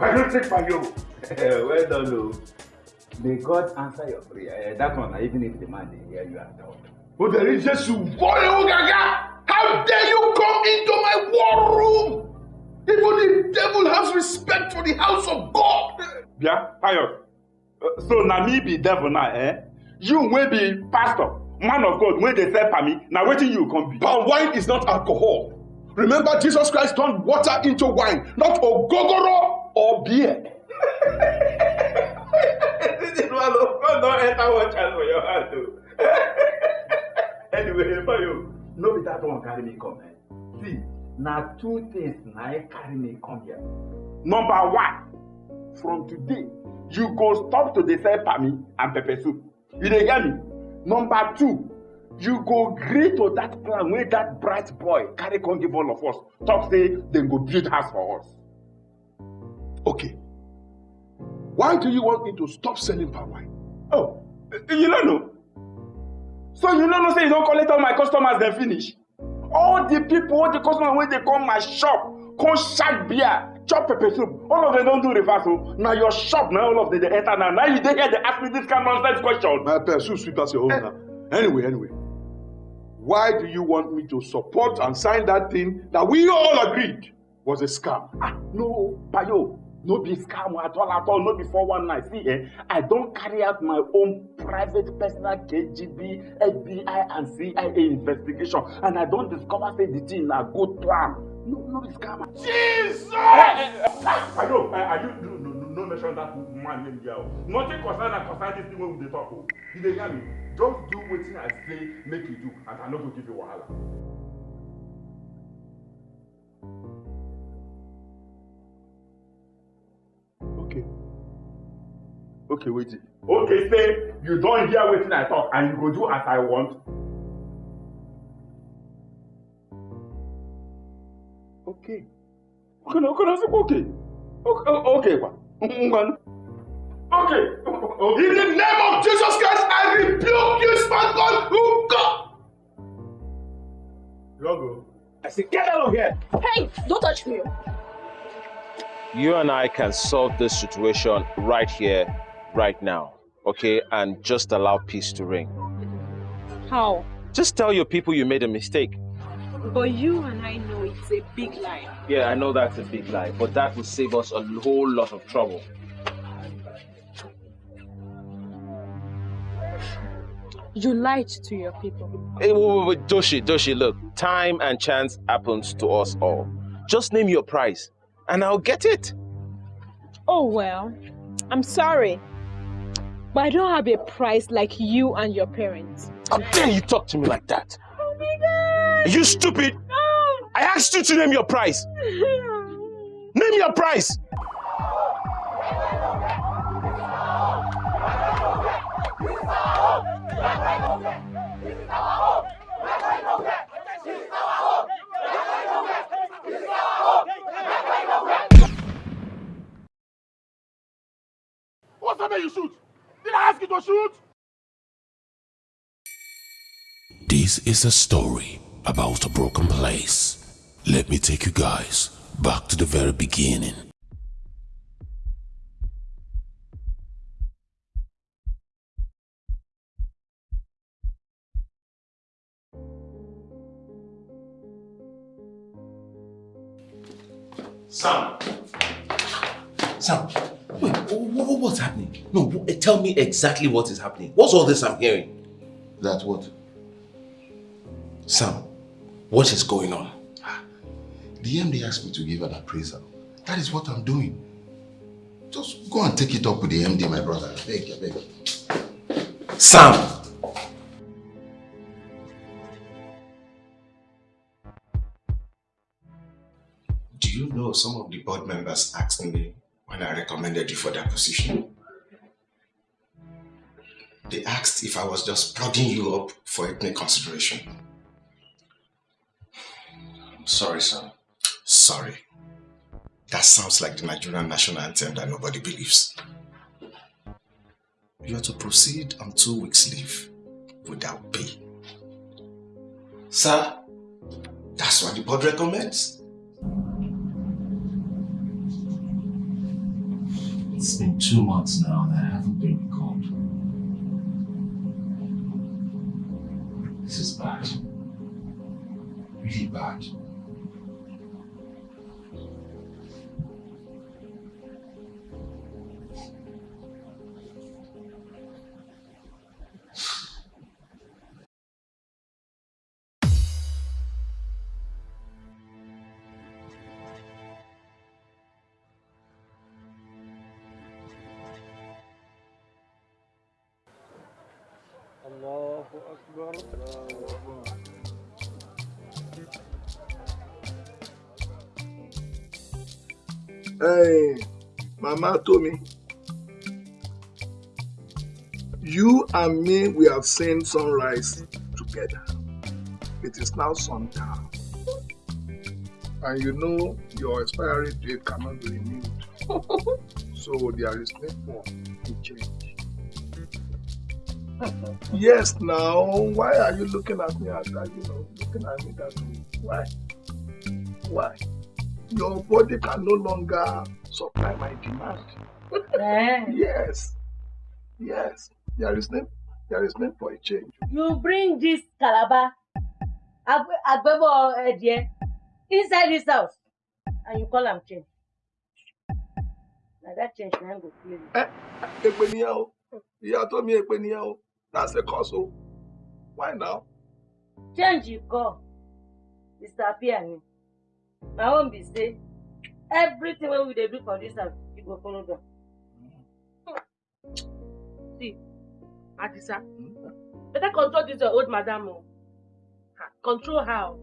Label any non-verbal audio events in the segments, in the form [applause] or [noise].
say? I don't take my yo. [laughs] well done, no. May God answer your prayer. Uh, that one, even if the man dey hear you at all. Oh, there is Jesus. Boy, Gaga! How dare you come into my war room? Even the devil has respect for the house of God. Yeah, Pius. Uh, so na me be devil now, eh? You wey be pastor, man of God, wey dey sell palmy, na wetin you come be? Palm wine is not alcohol. Remember, Jesus Christ turned water into wine, not ogogoro or beer. this is one of God don enter one chance for your heart o. anyway, Bayo, no be that one carry me come. Eh? See, now two things e carry me come here. Number one, from today, you go stop to dey sell palmy and pepper soup. You dey hear me? Number two, you go gree to that plan wey that bright boy carry come give all of us talk say dem go build house for us. Okay. Why do you want me to stop selling palm wine? Oh, you no know? So you no know say you don collect all my customers dem finish? All the people, all the customers wey dey come my shop come shark beer, chop pepper soup, all of them don do reverse o. Na your shop na all of them dey enter now. Now you dey here dey ask me this kind nonsense question. My pepper soup sweet pass your own now. Anyway, anyway. Why do you want me to support and sign that thing that we all agreed was a scam? Ah, no, Bayo, no be scam at all at all, no be 419. See, eh, I don carry out my own private personal KGB, FBI and CIA investigation and I don discover say the thing na good plan. No, no be scam. Jesus! Eh, eh, eh, Bayo, eh, are you, no, no, no, no mention that man name here. o. Nothing concern am concern this thing wey we dey talk o. You dey hear me? Just do wetin I say make you do and I no go give you wahala. Okay, wait. Okay, say you don hear wetin I talk and you go do as I want. Okay. Okay, no, okay, no, okay. Okay, oh, okay, kwa. Ngwan. Okay. Okay. In the name of Jesus Christ, I rebuke you, smart God, who God. Yogo. I say, get out of here. Hey, don't touch me. you and I can solve this situation right here, right now, okay? And just allow peace to reign. How? Just tell your people you made a mistake. But you and I know it's a big lie. Yeah, I know that's a big lie, but that will save us a whole lot of trouble. You lied to your people. Hey, wait, wait, wait, Doshi, Doshi, look, time and chance happens to us all. Just name your price, and I'll get it. Oh well, I'm sorry. But I don't have a price like you and your parents. How dare you talk to me like that? Oh my god! Are you stupid? No. I asked you to name your price. [laughs] Name your price. What's that man you shoot? Did I ask you to shoot? This is a story about a broken place. Let me take you guys back to the very beginning. Sam. Sam, wait, wh- wh- what's happening? No, eh, tell me exactly what is happening. What's all this I'm hearing? That what? Sam, what is going on? The MD asked me to give an appraisal. That is what I'm doing. Just go and take it up with the MD, my brother. I beg, I beg. Sam! Do you know some of the board members asked me when I recommended you for that position? They asked if I was just plugging you up for ethnic consideration. I'm sorry, sir. Sorry. That sounds like the Nigerian national anthem that nobody believes. You are to proceed on two weeks leave without pay. Sir, that's what the board recommends. It's been two months now that I haven't been Mama told me, you and me, we have seen sunrise together. It is now sundown. And you know your expiry date cannot be renewed. [laughs] so there is need for a change. [laughs] yes, now, why are you looking at me as that, you know, looking at me that way? Why? Why? Your body can no longer supply my demand. yes. Yes. There is need, there is need for a change. you bring this calabar agbe- agbebo edie inside this house and you call am change na that change na go clear you. Èpè nìyẹn o. Ìyá tó mi èpè nìyẹn o. That's the cause o. Why now? change you call disappear ni my own be say everything wey we dey do for this house you go follow them. see adisa better control this your old madam o control o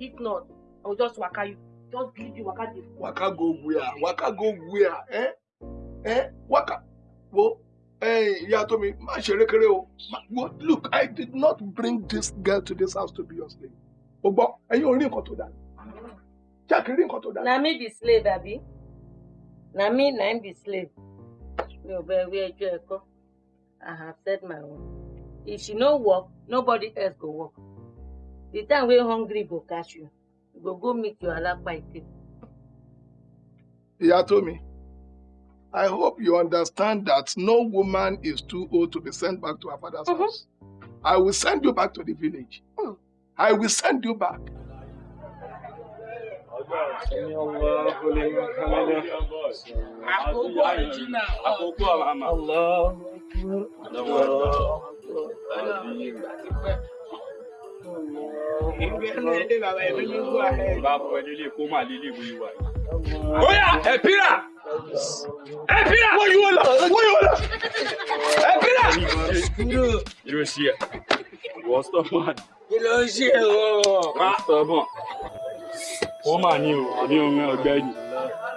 if not i go just waka you just leave you waka dey Waka go where? Waka go where? Eh? Eh? Waka. Wo. Hey, ìyá tó mi, má ṣe rékeré o. Look, I did not bring this girl to this house to be your slave. O gbọ́, ẹ̀yin ò rí nǹkan tó dáa. Nǹkan tó dáa. na me be slave abi na me na be slave mi ò bẹ wí ẹjọ́ ẹ kọ́ i have said my own if she no work nobody else go work the time wey hungry go catch you you go go meet your alapa ike. Ìyá tó mi, I hope you understand that no woman is too old to be sent back to her father's mm-hmm. house. I will send you back to the village. Mm. I will send you back. Sami Allahu liman hamidah. Àkókò original. Àkókò àmà. Allahu Akbar. Bá fọ ilé kó máa lé ilé ìwé wa. Oya, ẹ̀pírà! Ẹ̀pírà! Wọ́n yóò lọ! Wọ́n yóò lọ! Ẹ̀pírà! Kí ló ṣe ẹ̀? Wọ́n stọ́mọ̀. Kí ló ń ṣe o? Má stọ́mọ̀. Ó mà ní o, àbí orin ọ̀gbẹ́ni.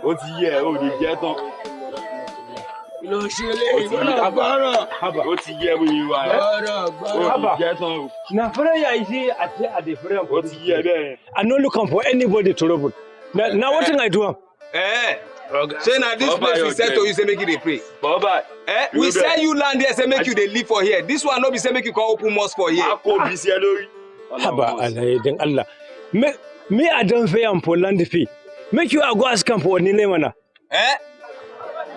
Ó ti yẹ ẹ̀, ó lè jẹ́ tán. Ló ṣe ti Gbọ́dọ̀ yẹ gbọ́rọ̀. Ó ti yẹ wíwí wa ẹ̀. Gbọ́dọ̀ gbọ́rọ̀. ti jẹ́ tán o. Na prayer is at at the prayer. Ó ti yẹ bẹ́ẹ̀. I'm not looking for anybody to trouble. Now, now what thing I do? am? Eh, say na this Baba, place we sell to you say make you dey pray. Eh, we sell you land there say make you dey live for here. This one no be say make you come open mosque for here. Haba Allah dan Allah. Me I don't pay am for land fee. Make you I go ask am for Onile mana. Eh?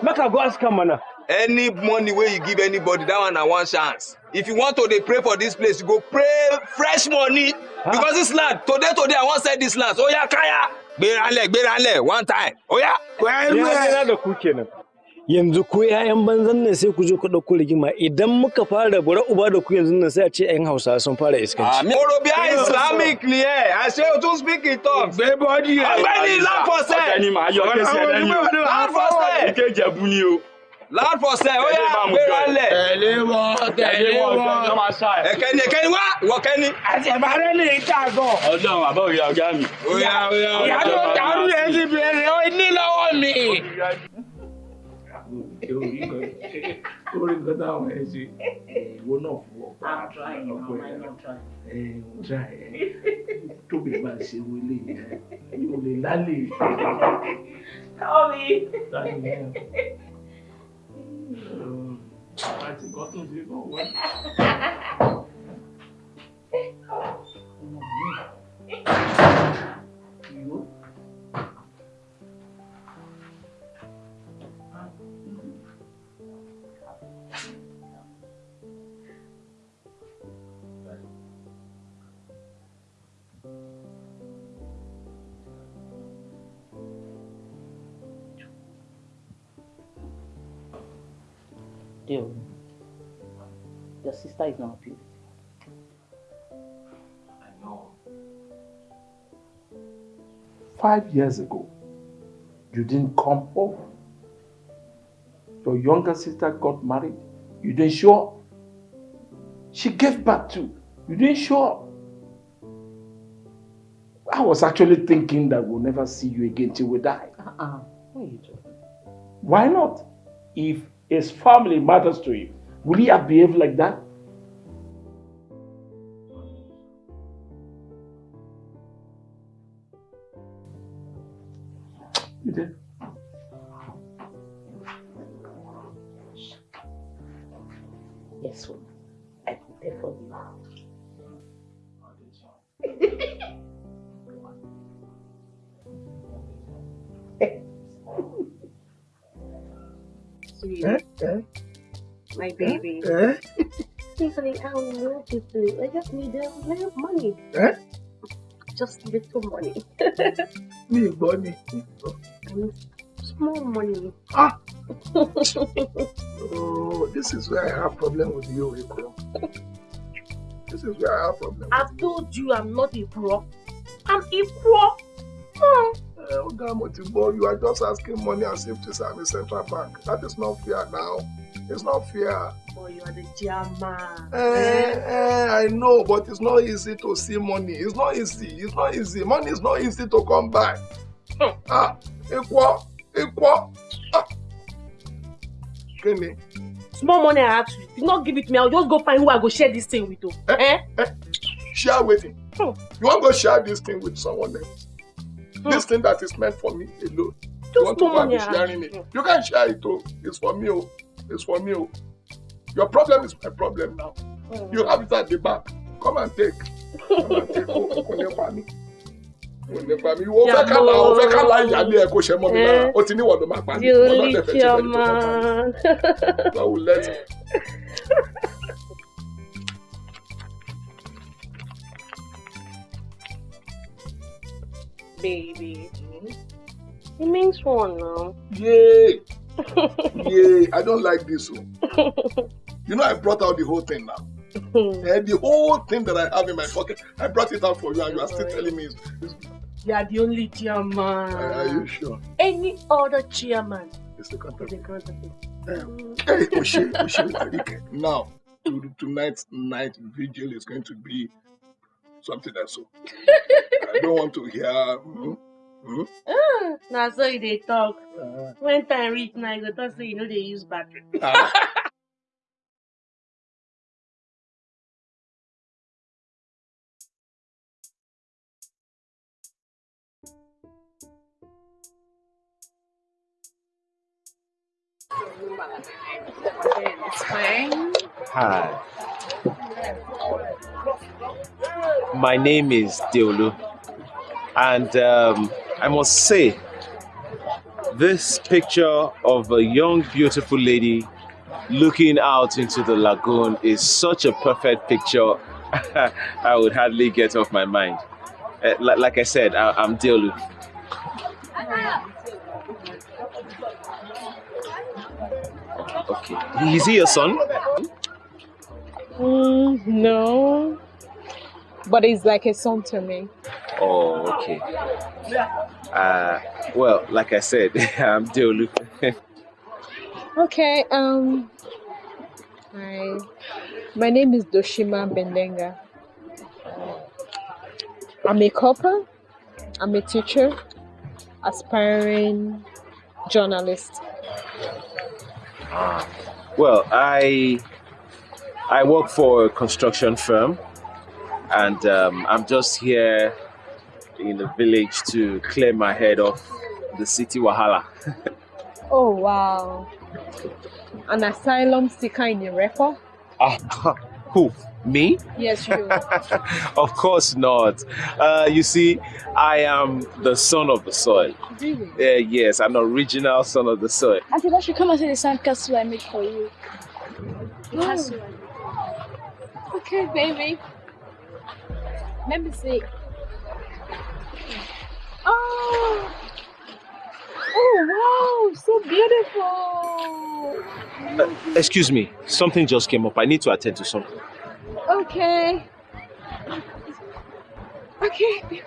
Make I go ask am mana. Any money wey you give anybody, that one na one chance. If you want to dey pray for this place, you go pray fresh money. Because this land, today today I wan sell this land. So oya kaya. Gbéranlẹ̀ gbéranlẹ̀ one time. Oya. Ya na da ku kenan. Yanzu ku ‘ya'yan banzan nan sai ku zo ku ɗauko rigima idan muka fara bura uba da ku yanzu nan sai a ce ‘yan Hausa sun fara iskanci. Orobia Islamic ni ẹ, àṣẹ o tún speak in tongues. Gbé bọ́dí ẹ̀. Ọ̀gbẹ́ni land for sale. Ọ̀gbẹ́ni màá yọ kéṣì ẹ lẹ́yìn o. Land for sale. Ike Ìjẹ̀bú ni o. Land for sale. Oya Tẹ̀lé bá mu jọ ẹ̀. gbéranlẹ̀. Tẹ̀lé wọn, tẹ̀lé wọn. ẹ̀. Ẹ̀kẹ́ni ẹ̀kẹ́ni wá, ìwọ kẹ́ni. Àṣẹ̀bárẹ́ lè ta gan. Ọlọ́run àbá òye ọ̀gá mi. Oya oya Ìyá tó dàrú yẹn ti bẹ̀rẹ̀ ó ní lọ́wọ́ mi. Orí nǹkan táwọn ẹ ṣe ìwọ náà fún ọ̀pá ọ̀pọ̀ ẹ̀ ń tra ẹ̀ tóbi máa ṣe wọlé yẹn yóò lè lálẹ́ Tommy. lálẹ́ yẹn. àti nǹkan tó ṣe náà wọ́n. Ìwọ. Deal. Your sister is not happy. I know. Five years ago, you didn't come home. Your younger sister got married. You didn't show up. She gave birth to. You didn't show up. I was actually thinking that we'll never see you again till we die. Uh-uh. What are you doing? Why not? If his family matters to him. will he have behaved like that? You did. Eh? My baby. Eh? I don't know what to do. I just need a little money. Eh? Just little money. Me, Bonnie. And small money. Ah! [laughs] Oh, this is where I have problem with you, Ikro. This is where I have problem. I've told you I'm not a bro. I'm equal. Hmm. Uh, Oga Motibo, you are just asking money as if to I'm a central bank. That is not fair now. It's not fair. Boy, you are the German. Eh, eh, I know, but it's not easy to see money. It's not easy. It's not easy. Money is not easy to come by. Ah, equal, equal. Ah. Kenny, Small money I ask you. If you not give it to me, I'll just go find who I go share this thing with. Oh. Eh? share with him. You want to go share this thing with someone else? This thing that is meant for me alone. you want to go and be sharing it. You can share it too. It's for me. Oh. It's for me. Oh. Your problem is my problem now. You have it at the back. Come and take. Come and take. Oh, [laughs] kò ní pa mí. Kò ní pa mí. O fẹ́ ká la o fẹ́ ká la ìyáálé ẹ kó ṣe mọ́ mi lára. O ti ní ló máa pa mí. Wọ́n náà dẹ̀ fẹ́ ṣe bẹ́ẹ̀ [laughs] Baby. It means one now. Yay! [laughs] Yay! I don't like this. one. You know I brought out the whole thing now. [laughs] Eh, the whole thing that I have in my pocket, I brought it out for you, and you are still telling me. It's, it's, You are the only chairman. are you sure? Any other chairman It's the is content. a counterfeit. Hey, Oshe, Arike. Now, to, tonight's night vigil is going to be something else. So I don't want to hear. mhm, mhm. Ah, na so you dey talk. When time reach now, you go talk say you know they use battery. [laughs] It's fine. Hi. My name is Deolu, and um, I must say, this picture of a young, beautiful lady looking out into the lagoon is such a perfect picture. [laughs] I would hardly get off my mind. Uh, li- like I said, I- I'm Deolu. Okay. Is he your son? Mm, no. But it's like a song to me. Oh, okay. Uh, well, like I said, [laughs] I'm Deolu. [laughs] Okay, um hi. My name is Doshima Bendenga. I'm a copper. I'm a teacher, aspiring journalist. well, I I work for a construction firm, and um, I'm just here in the village to clear my head off the city wahala. [laughs] Oh wow. An asylum seeker in a record? Ah, [laughs] who? Me? Yes, you. [laughs] of course not. Uh, you see, I am the son of the soil. Really? Uh, yes, an original son of the soil. I think I should come and see the sandcastle I made for you. Oh. castle. Okay, baby. Let me see. Oh, Oh, wow, so beautiful. Uh, excuse me, something just came up. I need to attend to something. Okay. Okay,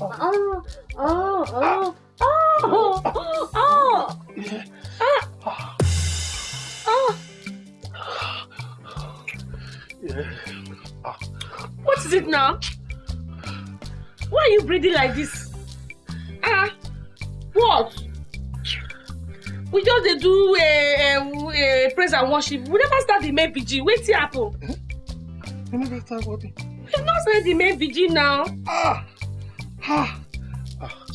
oh, oh, oh, oh, oh, ah, oh. What is it now? Why are you breathing like this? Ah, what? We just dey do a, a, a praise and worship. We never start the main vigil. Wetin happen? You never start what? We not start the main vigil now. Ah, ah, ah.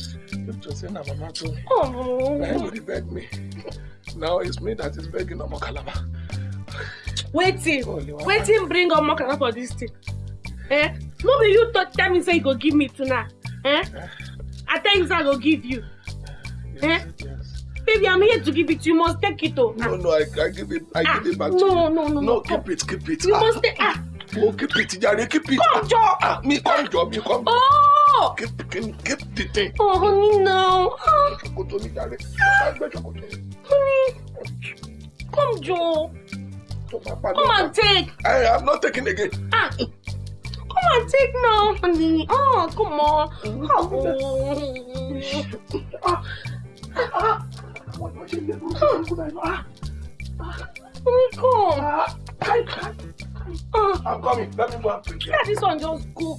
Just say na mama me. Oh. Na everybody beg me. Now it's me that is begging Omo Calabar. Wetin? Wetin bring omo kaka for dis thing? Eh? No be you talk tell me say you go give me tonight. Eh? I tell you say I go give you. Eh? Baby, I'm here to give it to you. You must take it oh. No, no, I, I give it, I give it back to no, you. no, no, no. no. keep it, keep it. You ah. must take ah. Oh, keep it, Jare, keep it. Come, Joe. Ah, me come, Joe, me come. Oh! Keep, keep, keep the thing. Oh, honey, no. Ah, Ṣòkòtò mi jàre. Bá gbé ṣòkòtò mi. honey. Come, Joe. Tó bá padà Come wá. and take. I am not taking again. Ah. Come and take now, honey. Oh, come on. Oh. Ah, ah. What, what you do? Ah, Honey, come. ah, I can't. Ah. I'm coming. Let me go and prepare. Yeah, this one just go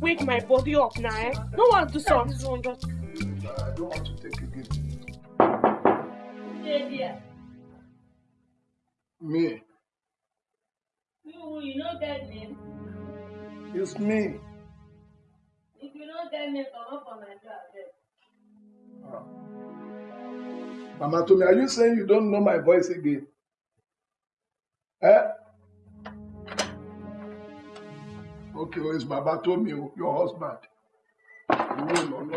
wake my body up now, eh? No one do some. This one just. I don't want to take again. Dey there. Me. You, you no get name. It's me. If you no get name, comot for my door abeg. Mama Tomi, are you saying you don't know my voice again? Eh? Okay, well, it's Baba Tomi, o, your husband. No, no, no.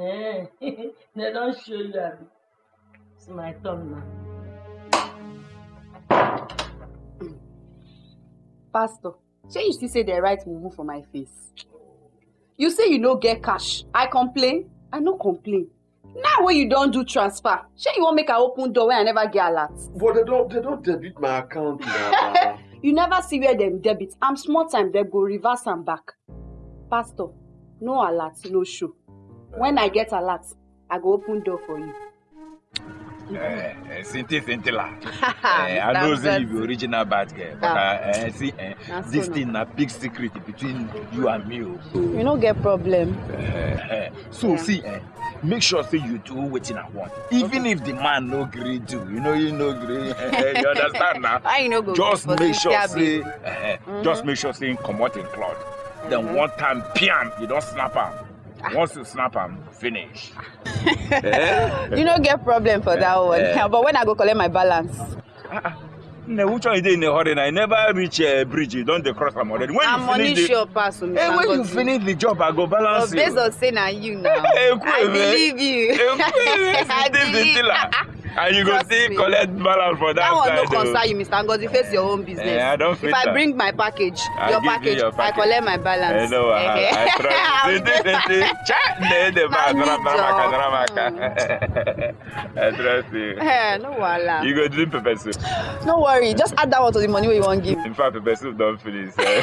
Eh, [laughs] they don show you abi. It's my turn now. pastor shey you still say the right mumu for my face you say you no get cash i complain i no complain now wey you don do transfer shey you wan make i open door wey i never get alert. but they don they don debit my account na. [laughs] you never see where dem debit am small time dem go reverse am back pastor no alert no show when i get alert i go open door for you. Eh, eh, Sinti Sintila. [laughs] Eh, I know say you be original bad girl, but uh, eh, see, eh, so this na. thing na big secret between you and me. oh. you no get problem. Eh, eh, so see, eh, make sure say you do wetin I want. Even if the man no gree do, you know you no gree. eh, [laughs] you understand you no go Just for make sure say, babe? eh, Mhm. just make sure say him comot him cloth. Then Mhm. one time, piam, you don snap am. Once you snap am, finish. Eh? [laughs] you no get problem for that one Eh. but when i go collect my balance. Nne, which one you dey in a hurry now? You never reach uh, bridge, you don dey cross am already. When you finish the, sure pass mr eh, when you finish the job, I go balance but you. based on say na you now [laughs] Eh, i believe you. [laughs] I I believe. And you go Trust still me. collect balance for that, that one no side. oh. concern you mr ngozi face your own business. Eh, I don if face i am. bring my package I your give you package, your i package. collect my Eh, balance. no wahala. [laughs] I trust you. Sisi, sisi. Cha, ne, ne, ma, Na dara, me, dara, maka, Joe. dara, maka. [laughs] I trust you. [laughs] Eh, no wahala. You go drink pepper soup. [gasps] no worry just add that one to the money wey you wan give. In fact, pepper soup don finish. eh.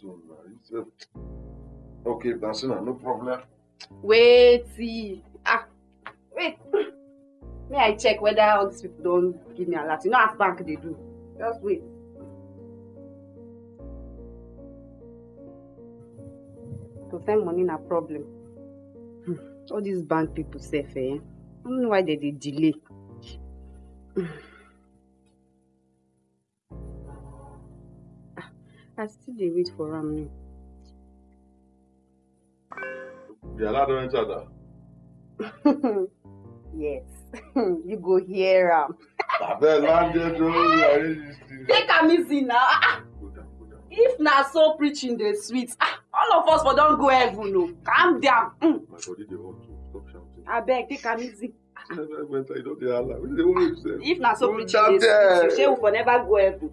so na you say okay na so na no problem. wait see ah wait may i check whether all these people don give me alert you know as bank they do just wait. to send money na problem Hmm, all these bank people sef eh i don't know why they dey delay. Ah, i still dey wait for am now. the alert don enter da. [laughs] yes [laughs] you go hear am. Abeg landed you arrange this thing. take am easy na if na so preaching dey sweet ah, all of us for don go heaven o calm down mm. My body dey hot o, stop shouting. abeg take am easy sef? if na so preaching dey sweet you shey we for never go heaven.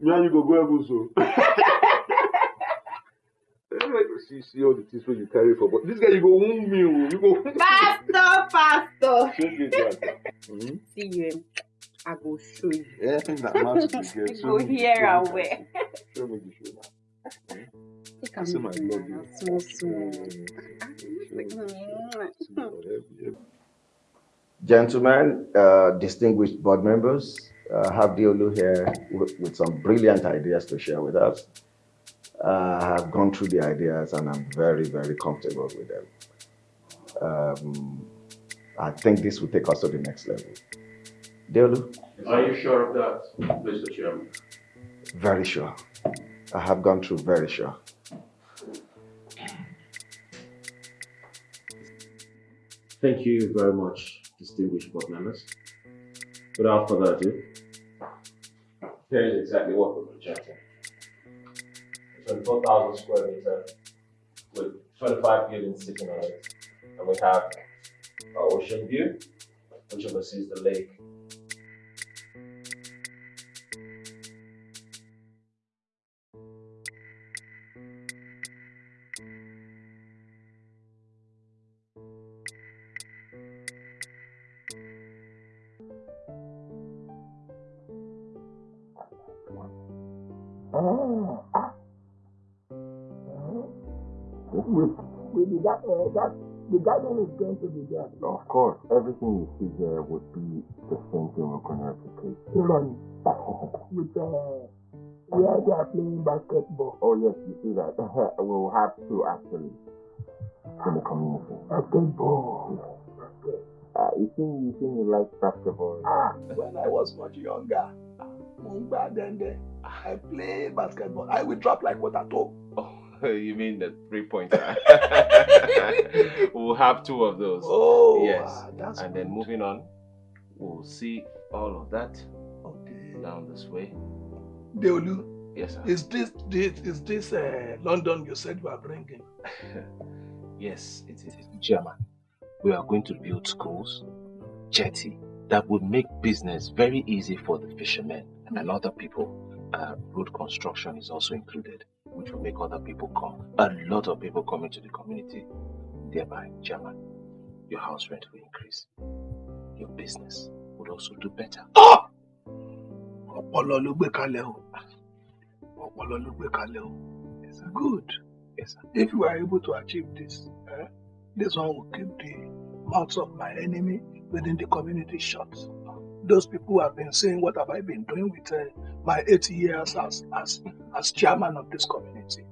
Me and you go go heaven so. [laughs] see see all the things wey you carry for body. This guy you go wound me you go. pastor pastor Shake it down. Hmm? see you i go show you. Yeah, na mouth you get. go me the hear show. me the show now. take I am say my easy love na you. small small. Gentlemen, uh, distinguished board members, uh, have Deolu here with, with some brilliant ideas to share with us. Uh, I have gone through the ideas and I'm very, very comfortable with them. Um, I think this will take us to the next level. Deolu? Are you sure of that, Mr. Chairman? Very sure. I have gone through very sure. Thank you very much, distinguished board members. Without further ado, here is exactly what we're projecting. A 24,000 square meter with 25 buildings sitting on it. And we have our ocean view, which oversees the lake. With, with the, ga- uh, that, the garden is going to be there. Of course, everything you see here would be the same thing we're going to replicate. Iron. With uh, where they are playing basketball. Oh yes, you see that. [laughs] we'll have to actually in the community. Basketball. Uh, you think you think you like basketball? Ah, when I was much younger, Mungba then there, I play basketball. I will drop like water too. [laughs] you mean the three pointer? [laughs] [laughs] we'll have two of those. Oh, yes. that's and then moving on, we'll see all of that down this way. Deolu, Yes, sir. is this this is this uh, London you said you are bringing? Yes, it is. German. we are going to build schools, jetty, that will make business very easy for the fishermen and other people. Uh, road construction is also included, which will make other people come. A lot of people come into the community. Thereby, Chairman, your house rent will increase. Your business would also do better. Ọpọlọ o. Ọpọlọ kalẹ̀ o. Good. Yes, sir. If you are able to achieve this, eh, this one will keep the mouths of my enemy within the community shut. Those people who have been saying, what have I been doing with uh, my 80 years as, as, as chairman of this community?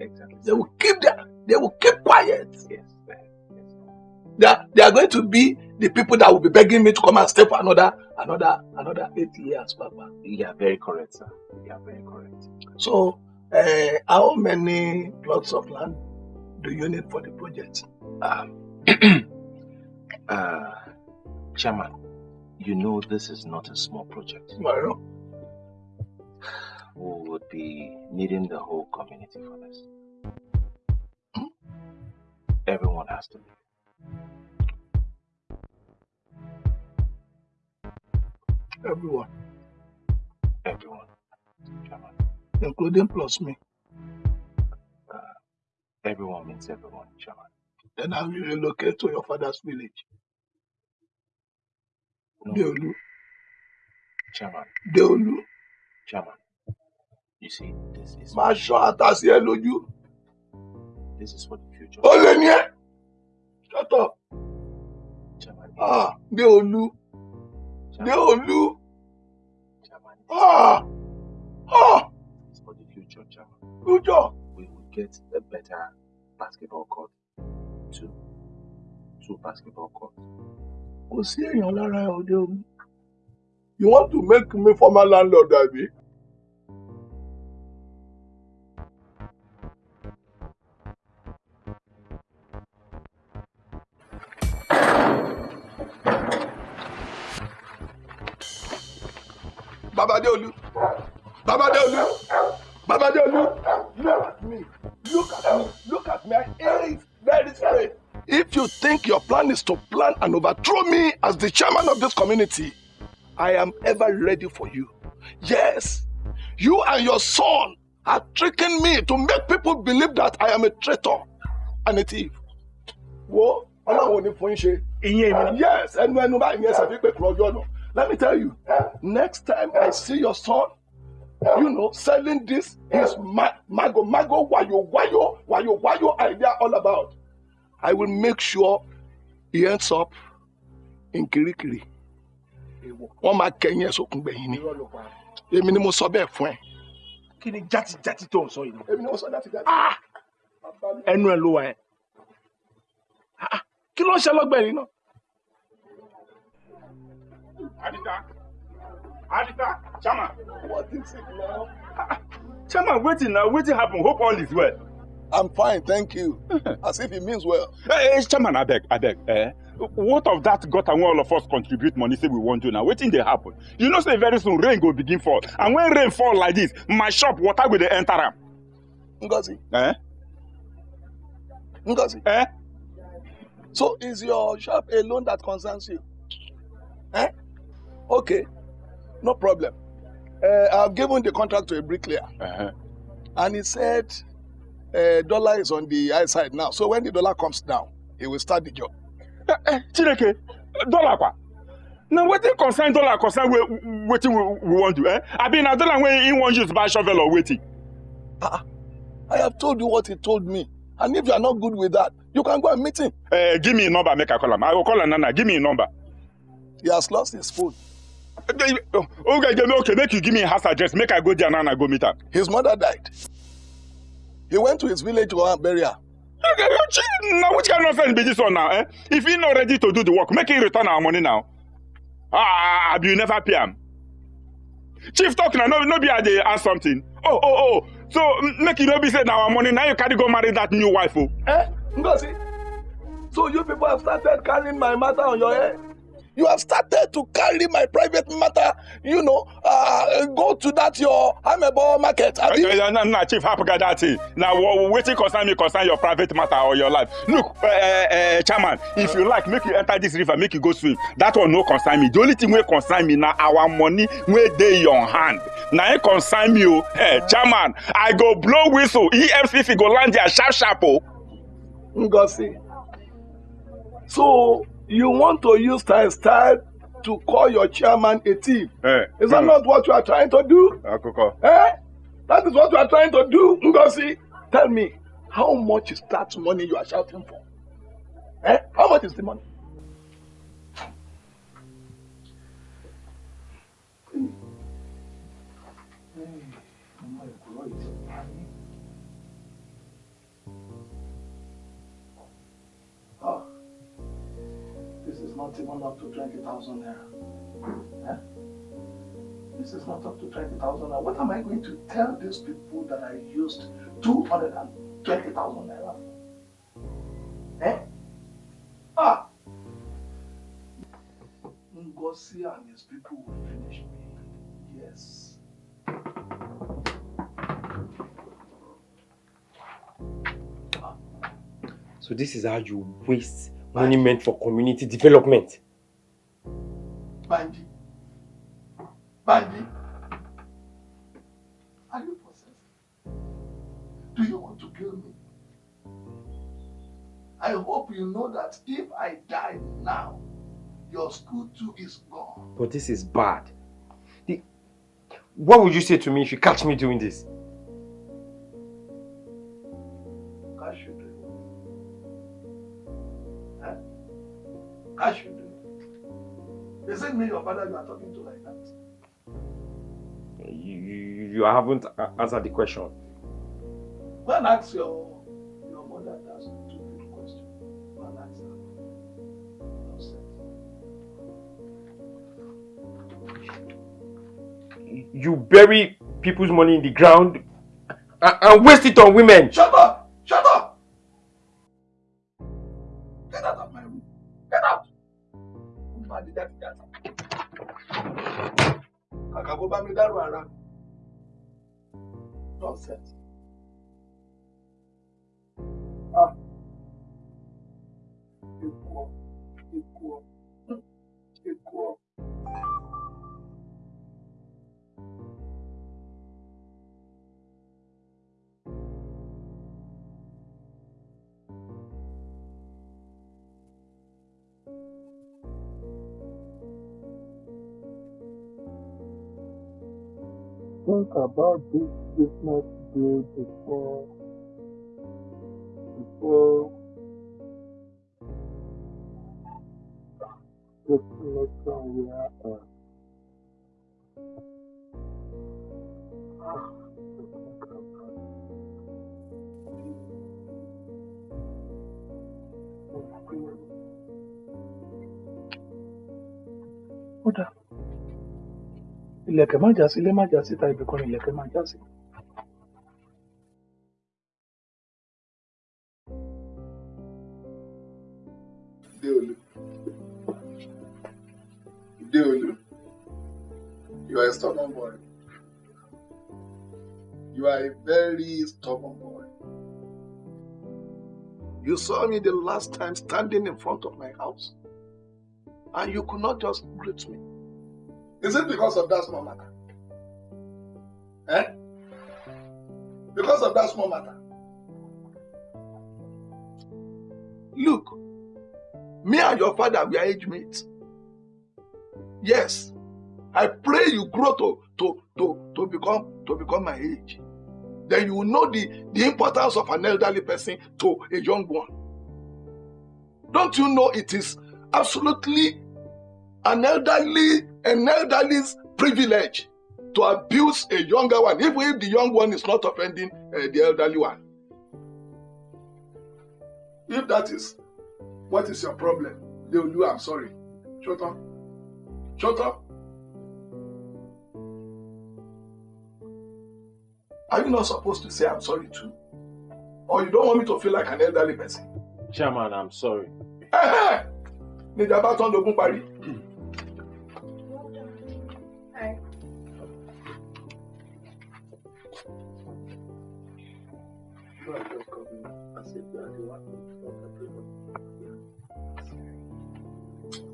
Exactly. They will keep that, they will keep quiet. Yes. They are, they are going to be the people that will be begging me to come and stay for another, another, another 80 years, Papa. You are very correct, sir. You are very correct. So, uh, how many plots of land do you need for the project? Um, uh, [clears throat] Chairman, you know this is not a small project. Well, We would be needing the whole community for this. Hmm? Everyone has to everyone, Everyone. Chairman. including plus me. Uh, everyone means everyone, Chairman. Then I will relocate to your father's village. Deolu, Chairman. Deolu, Chairman. You see, this is máa ṣọ́ àtàsí ẹ lójú. this is for the future. Ó lè ní ẹ́. Shut up. Chairman. Ah, Deolu, Deolu. Ah, ah, It's for the future, Chairman. future. We will get a better basketball court. Two. Two basketball courts. kò sí èèyàn lára òde òní. You want to make me former landlord àbí? Babadeolu, Babadeolu, Babadeolu, look at me, look at me, look at me, I hate very straight. If you think your plan is to plan and overthrow as the chairman of this community, I am ever ready for you. Yes, you and your son are tricking me to make people believe that I am a traitor and a thief. Wo, ọlọ́run ò ní fún ṣe. Ìyẹn mi. Yes, ẹnu ẹnu báyìí ni ẹ ṣàfihàn kúrò ọjọ́ náà. Let me tell you, next time I see your son, you know, selling this his ma mago mago wayo wayo wayo wayo idea all about. I will make sure he ends up in Kirikiri. Wọ́n máa kẹ́yìn ẹ̀ sókun gbẹ̀yìn ni. Èmi ni mo sọ bẹ́ẹ̀ fún ẹ. kí ni játijàti tó ń sọ yìí. Èmi ni mo sọ láti jáde. ẹnu ẹ ló wà ẹ. kí ló ń ṣe lọ́gbẹ̀ẹ́ yìí náà. Adita, Adita, Chama. What is it now? Chama, wetin na wetin happen? Hope all is well. I'm fine, thank you. [laughs] As if he means well. Hey, hey, Chairman, abeg, abeg. Eh? What of that gutter wey all of us contribute money say we wan do now? Wetin dey happen? You know say very soon rain go begin fall. And when rain fall like this, my shop water go dey enter am. Ngozi. Eh? Ngozi. Eh? So is your shop a loan that concerns you? Eh? Okay, no problem. Uh, I've given the contract to a bricklayer. Uh-huh. And he said uh, dollar is on the high side now. So when the dollar comes down, he will start the job. Eh, eh, Chineke, dollar kwa? Na wetin concern dollar concern wetin we, we wan do, eh? Abi na dollar wey he wan use buy shovel or wetin? I have told you what he told me. And if you are not good with that, you can go and meet him. Uh, give me a number, make I call him. I will call him Nana. Give me a number. He has lost his phone. Okay, okay, okay, make you give me a house address. Make I go there and I go meet her. His mother died. He went to his village to go and bury her. Now, which kind of nonsense be this one now? Eh? If he not ready to do the work, make him return our money now. Ah, you never pay him. Chief talk now, no, no be I dey ask something. Oh, oh, oh. So make you no be say na our money now you carry go marry that new wife oh. Eh? Ngozi, so you people have started carrying my matter on your head. You have started to carry my private matter, you know, uh, go to that your Amebo market. Abi? Okay, yeah, no, no, chief, guy that thing. Wha- wetin concern me concern your private matter or your life. Look, uh, uh, chairman, if you like, make you enter this river, make you go swim. That one no concern me. The only thing wey concern me na our money wey dey your hand. Na it concern me o. Hey, chairman, I go blow whistle. EFCC go land there sharp sharp o. Ngozi, so you want to use style style to call your chairman a thief? Eh, Is that not what you are trying to do? Akoko. Eh? That is what you are trying to do, Ngozi. Tell me, how much is that money you are shouting for? Eh? How much is the money? Not even up to 20,000 naira. Eh? This is not up to 20,000 naira. What am I going to tell these people that I used 220,000 naira for? Eh? Ah! Ngozi and his people will finish me. Yes. So this is how you waste money meant for community development. Banji. Banji. Are you possessed? Do you want to kill me? I hope you know that if I die now, your school too is gone. But this is bad. The- What would you say to me if you catch me doing this? Cash you do. Is it me, your father, you are talking to like that? You, you, you haven't answered the question. Go and ask your, your mother that stupid question. Go and ask her. You bury people's money in the ground and, and waste it on women. Shut up! Shut up! Kó bá mi dárò ara mi. Nonsense. Ah. Think about this business deal before Ilẹ̀kẹ̀ má já ilé má já síta, ibì kan ni ilẹ̀kẹ̀ má já. Deolu. You are a stubborn boy. You are a very stubborn boy. You saw me the last time standing in front of my house, and you could not just greet me. Is it because of that small matter? Eh? Because of that small matter? Look, me and your father we are age mates. Yes, I pray you grow to to to to become to become my age. Then you will know the the importance of an elderly person to a young one. Don't you know it is absolutely an elderly an elderly's privilege to abuse a younger one, even if the young one is not offending uh, the elderly one. If that is what is your problem, they will do I'm sorry. Shut up. Shut up. Are you not supposed to say I'm sorry too? Or you don't want me to feel like an elderly person? Chairman, I'm sorry. Ẹ̀hẹ́! Ní ìjàmbá tán lógún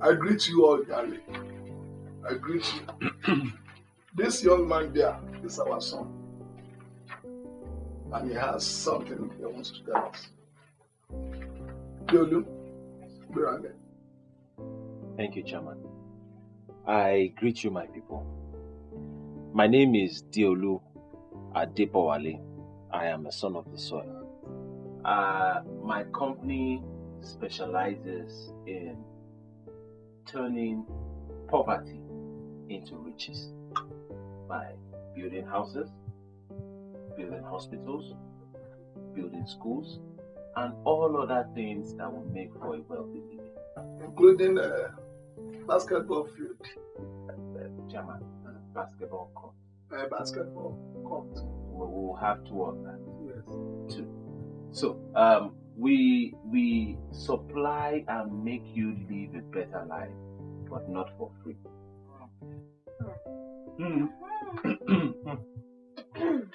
I greet you all, Gary. I greet you. [clears throat] this young man there is our son. And he has something he wants to tell us. Right there. Thank you, Chairman. I greet you, my people. My name is Deolu Adepawale. I am a son of the soil. Uh, my company specializes in turning poverty into riches by building houses, building hospitals, building schools, and all other things that will make for a wealthy living. Including uh, basketball field, Chairman, basketball court. uh, basketball court. We will have two of that. So, um, we we supply and make you live a better life, but not for free. [clears throat]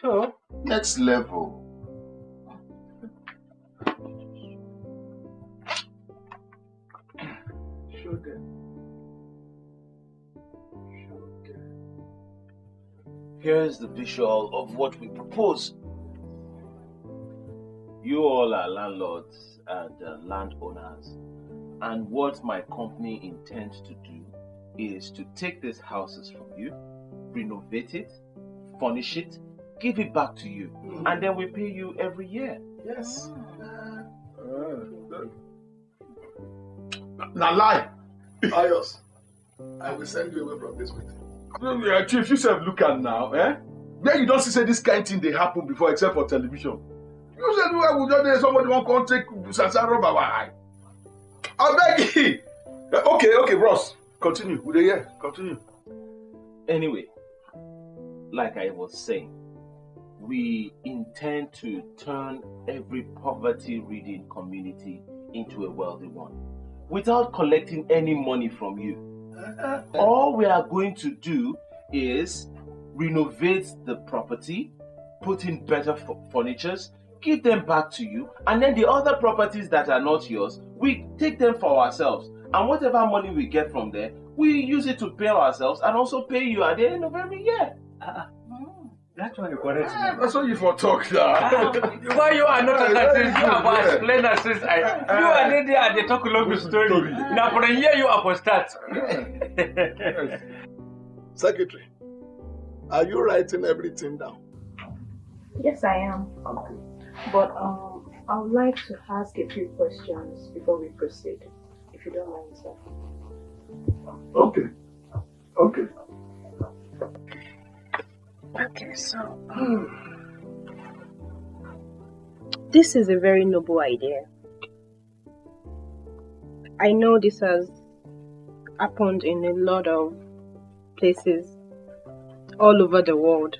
So, next level. Here's the visual of what we propose. You all are landlords and uh, landowners, and what my company intends to do is to take these houses from you, renovate it, furnish it, give it back to you, and then we pay you every year. Yes. Now lie. [laughs] Ayos, I will send you away from this meeting. Yeah, Chief, you said look at now, eh? Where you don't see say this kind of thing they happen before except for television. You said where would just somebody want come take Sasa rub our eye. I beg you. Okay, okay, Ross. Continue. With the year. Continue. Anyway, like I was saying, we intend to turn every poverty ridden community into a wealthy one without collecting any money from you. Uh-huh. All we are going to do is renovate the property, put in better f- furnitures, give them back to you, and then the other properties that are not yours, we take them for ourselves. And whatever money we get from there, we use it to pay ourselves and also pay you at the end of every year. Ah, ah. mm. that's one you correct ah. me. That's what you for talk now. [laughs] Why you are not understanding? You are for explainer since I. You are there there and they talk long story. Now for a year you are for start. [laughs] Secretary, are you writing everything down? Yes, I am. Okay. But um, I would like to ask a few questions before we proceed, if you don't mind, sir. Okay. Okay. Okay, so this is a very noble idea. I know this has happened in a lot of places all over the world,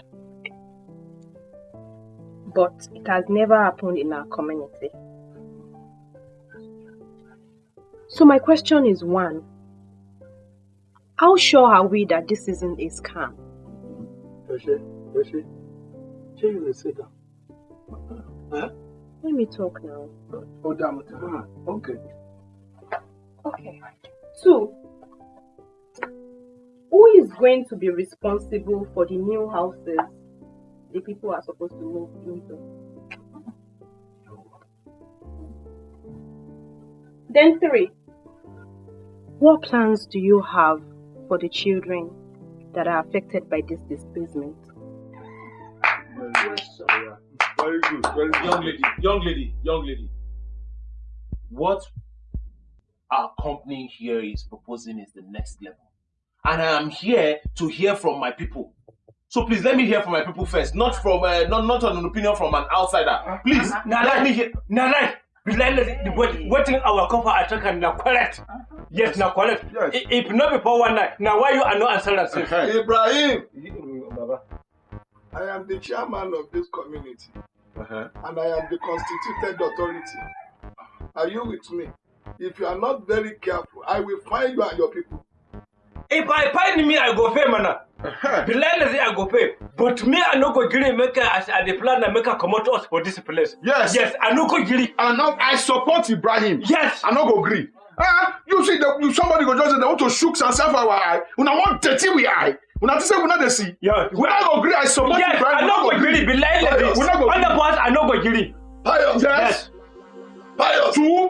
but it has never happened in our community. So, my question is one How sure are we that this isn't a scam? Yoshi, Yoshi, Shey you sit down? Huh? Let me talk now. Oh, damn it. Ah, Okay. Okay. Two, who is going to be responsible for the new houses the people are supposed to move into? Then three, what plans do you have for the children that are affected by this displacement? Very good. Very good. Young lady, young lady, young lady. What our company here is proposing is the next level. And I am here to hear from my people. So please let me hear from my people first, not from uh, not not an opinion from an outsider. Please Now let let me me hear. Now right. Bilal the what waiting our cover attack and now correct. Yes, now correct. If if not before one night, now why you are not answering us? Ibrahim, I am the chairman of this community Uh-huh. and I am the constituted authority. Are you with me? If you are not very careful, I will find you and your people. If I find me, I go pay, man. Bilal say I go pay. But me, I no go gree make a- as I the plan and make a come out us for this place. Yes. Yes, I no go gree. And now I support Ibrahim. Yes. I no go agree. Ah, you see, the, you somebody go just say they want to shook and self our eye. Una want dirty we eye. Una say we not dey see. Yeah. We not go agree. I support Yes, Ibrahim. I we no go gree. Bilal Pious. We not go the agree. boss, I no go gree. Pious. Yes. Pious. Two.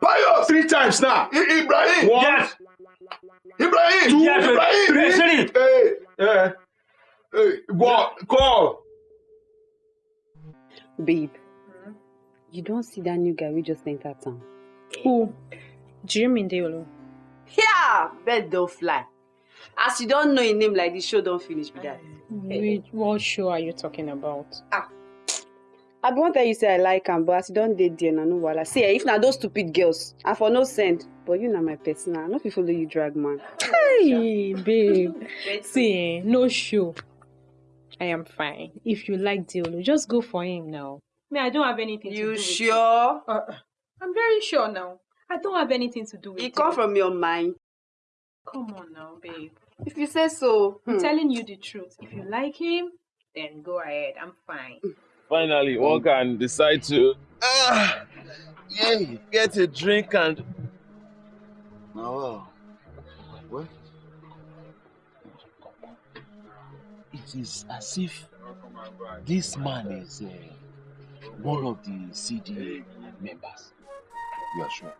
Pious. Three times now. I- Ibrahim. One. Yes. Ibrahim. Two. Ibrahim. three, three. Hey. Yeah. Hey. What? Call. Babe, you don't see that new guy we just entered town. Who? Mean Deolo? Yeah, bird don't fly. As you don't know a name like this, show don't finish with that. Which, what show are you talking about? Ah. I be wan tell you say I like am, but as you don dey there na no wahala. See, eh, if na those stupid girls, I for no send. But you na my person, I no fit follow you drag man. Hey, babe. [laughs] See, eh, no show. I am fine. If you like Deolu, just go for him now. Me, I don't have anything to do You with sure? Uh, I'm very sure now. I don't have anything to do with E come from your mind. Come on now, babe. If you say so. I'm hmm. telling you the truth. If you like him, then go ahead. I'm fine. Finally, one can decide to ah, yeah, get a drink and Now, what? It is as if this man is uh, one of the CDA members. You are sure?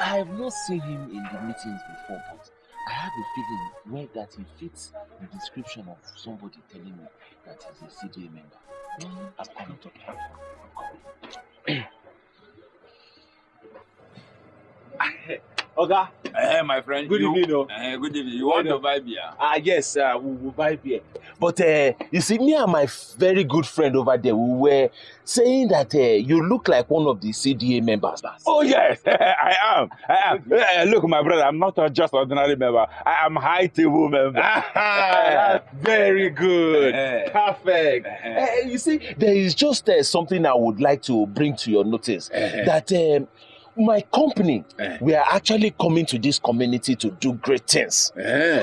I have not seen him in the meetings before, but I have a feeling where that he fits the description of somebody telling me that he's a CDA member. I'm coming to him. Oga. Eh, my friend. Good you, evening. Eh, good evening. You want to buy beer? Ah, yes, uh, we will buy beer. But uh, you see, me and my very good friend over there, we were saying that uh, you look like one of the CDA members. Oh yes, [laughs] I am. I am. [laughs] Eh, look, my brother, I'm not just ordinary member. I am high table member. [laughs] That's very good. Perfect. Uh, you see, there is just uh, something I would like to bring to your notice that um, my company, we are actually coming to this community to do great things.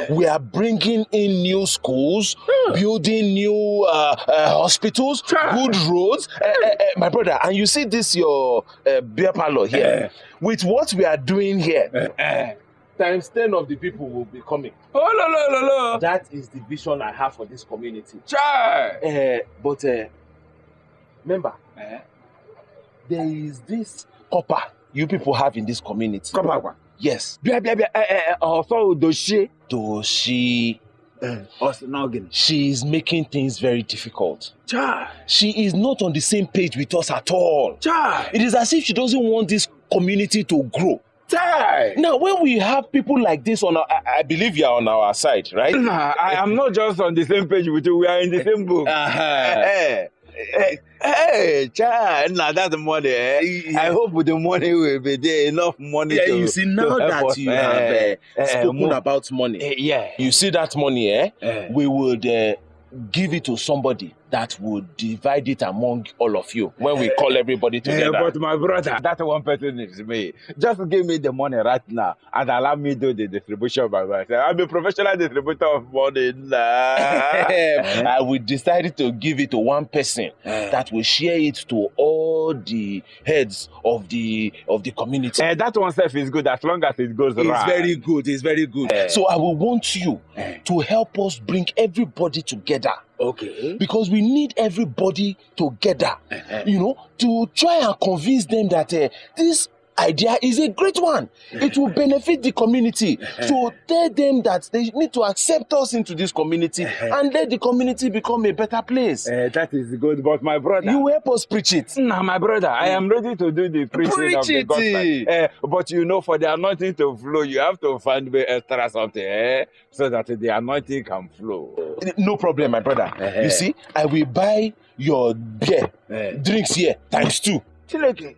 We are bringing in new schools, building new uh, uh, hospitals, good roads. Uh, uh, uh, my brother, and you see this your uh, beer parlor here. With what we are doing here, times 10 of the people will be coming. Oh, no, no, no, no. That is the vision I have for this community. Chai! Uh, but uh, remember, there is this copper you people have in this community. Copper? Yes. Bia, bia, bia. Eh, eh, also, Doshi. Doshi. Us noggin. She is making things very difficult. Chai. She is not on the same page with us at all. Chai. It is as if she doesn't want this community to grow. Chai. Now, when we have people like this on our, I, I believe you are on our side, right? Nah, I am not just on the same page with you. We are in the same book. [laughs] Uh-huh. Hey, hey, child, now that's the money. Eh? I hope the money will be there enough money Yeah, to you see, now that us, you eh, have uh, eh, spoken about money, yeah. you see that money, eh? We would uh, give it to somebody that would divide it among all of you when we call everybody Eh, together. but my brother, that one person is me. Just give me the money right now and allow me do the distribution by myself. I'm a professional distributor of money now. [laughs] I we decided to give it to one person that will share it to all the heads of the of the community. Eh, that one self is good as long as it goes It's right. very good. It's very good. So I will want you to help us bring everybody together. Okay. Because we need everybody together. You know, to try and convince them that uh, this idea is a great one. It will benefit the community. So tell them that they need to accept us into this community and let the community become a better place. Eh, that is good, but my brother. You help us preach it. Nah, my brother, I am ready to do the preaching Preach of the gospel. Eh, but you know, for the anointing to flow, you have to find me extra something, eh? So that the anointing can flow. No problem, my brother. You see, I will buy your beer, drinks here, times two. Chileke.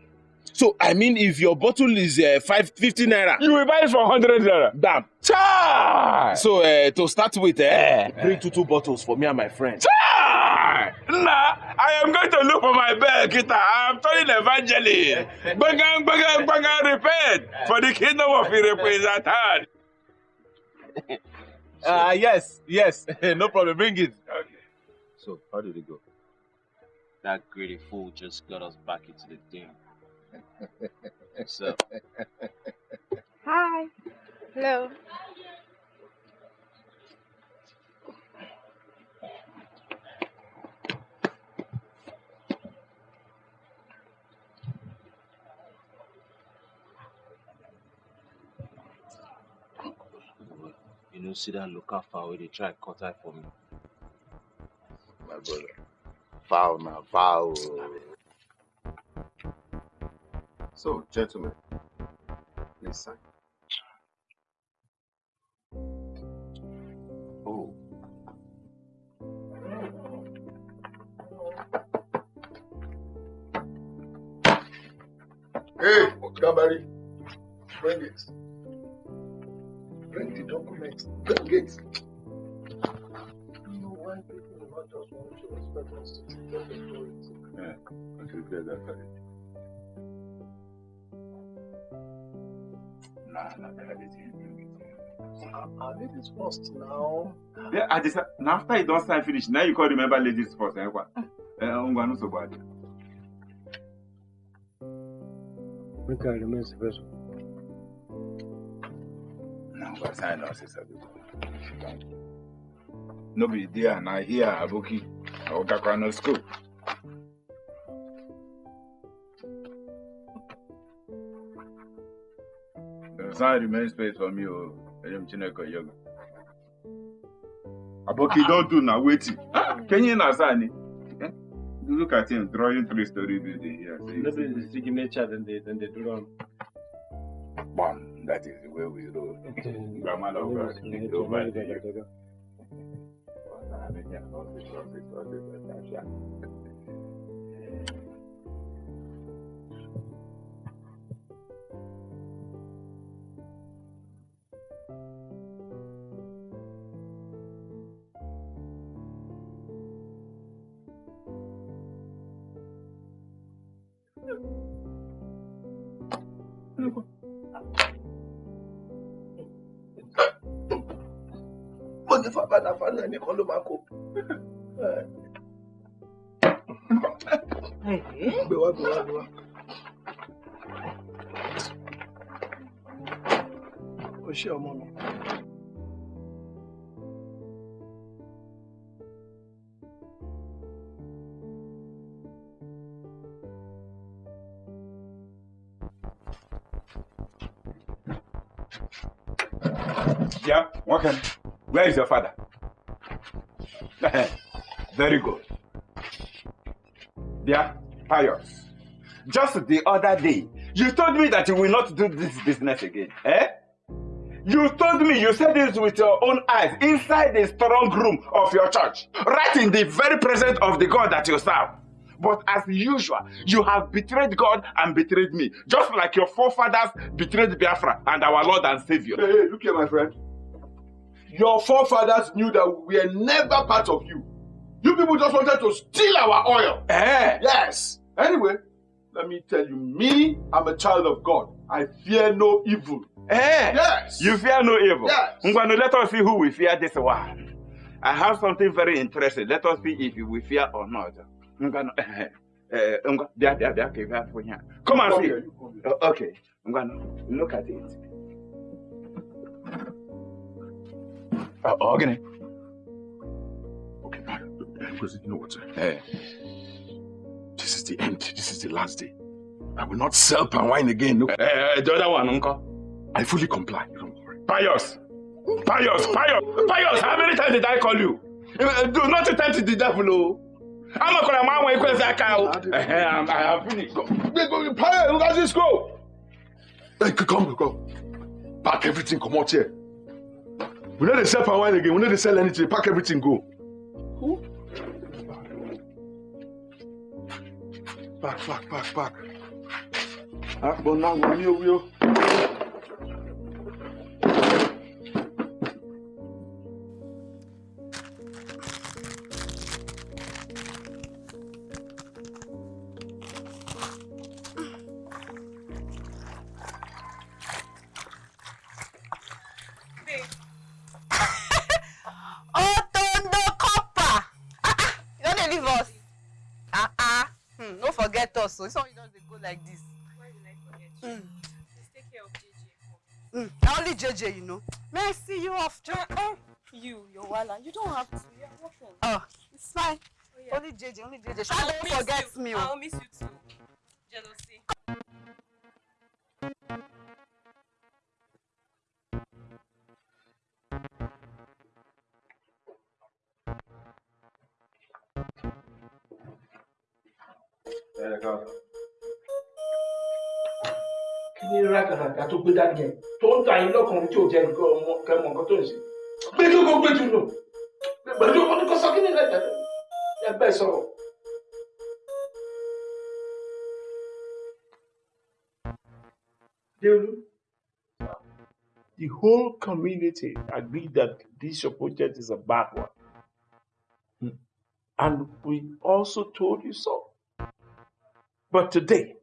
So, I mean, if your bottle is uh, five, 50 naira, You will buy it for 100 naira. Damn. Chai! So, uh, to start with, eh, bring two, two bottles for me and my friend. Chai! Nah, I am going to look for my bell, Kita. I am turning evangelist. Bagang, bagang, bagang, repent for the kingdom of the represented. Uh, yes, yes, [laughs] no problem. Bring it. Okay. So, how did it go? That greedy fool just got us back into the game. So, Hi. Hello. you know, see that local foul where they try to cut eye for me. My brother. Foul now, foul. So, gentlemen, please sign. Oh. Hey, Gabari, bring it. Bring the documents. Bring it. You know why people do Are ladies first now? Yeah, I just now after you don't sign finish, now you call remember ladies first. Eh, what? Eh, ngwa no so bad. Make I remain special. Now ngwa sign now, sister. No be there, na here, Abuki. I will go no school. The sign space for me, oh. Elim Chineke yoga. Aboki don't do now, waiting. Can you not sign it? Eh? Look at him drawing three story building here. See, No be the signature then they then they do am. Bam, that is the way we roll. Grandma of God, over here. Mo ní fàbàdà fánà ẹnìkan ló máa kó. gbé wá gbé wá gbé wá. o ṣé ọmọ mi. Yeah, Wakan. Where is your father? Very good. Yeah, Pius. Just the other day, you told me that you will not do this business again. Eh? You told me you said this with your own eyes inside the strong room of your church, right in the very presence of the God that you serve. But as usual, you have betrayed God and betrayed me, just like your forefathers betrayed Biafra and our Lord and Savior. Hey, hey, look here, my friend. Your forefathers knew that we are never part of you. You people just wanted to steal our oil. Eh? Yes. Anyway, let me tell you, me, I'm a child of God. I fear no evil. Eh? Yes. You fear no evil. Yes. Ngwanu, let us see who we fear this one. I have something very interesting. Let us see if will fear or not. Ngwanu, ngwa- bịa, bịa, bịa, ka ị bịa fụ ihe. Come and see. here, you come here. Uh, Okay. Ngwanu, look at it. Uh, oh, gịnị? Because you know what? Eh. This is the end. This is the last day. I will not sell palm wine again. No. Eh, the other one, uncle. I fully comply. You don't worry. Pius! Pius! Pius! Pius! How many times did I call you? Eh, Do not tempt the devil, oh. I'm not gonna man when you that cow. I have finished. Go. Go, go, Pire, look at this go. Hey, come, come. Pack everything, come out here. We need to sell palm wine again. We need to sell anything. Pack everything, go. Pack, pack, pack, pack. Ah, but now we're near you. No forget us o. This one you just dey go like this. Hmm. Hmm, na only JJ you know. May I see you off, Jo? Eh? You, your wala. You don't have to. You're welcome. Oh, it's fine. Only JJ, only JJ. Shall don't forget me. I'll miss you too. Tó gbé dání tó ń ta yín lọ́kùnrin tí ò jẹ́ nǹkan ọmọ kẹmọ nǹkan tó ń ṣe gbé kí kò gbé jù lọ pẹ̀lú oníkọ́ sọ kí ni ẹgbẹ́ sọ̀rọ̀. The whole community agreed that this project is a bad one. Hmm. And we also told you so. But today,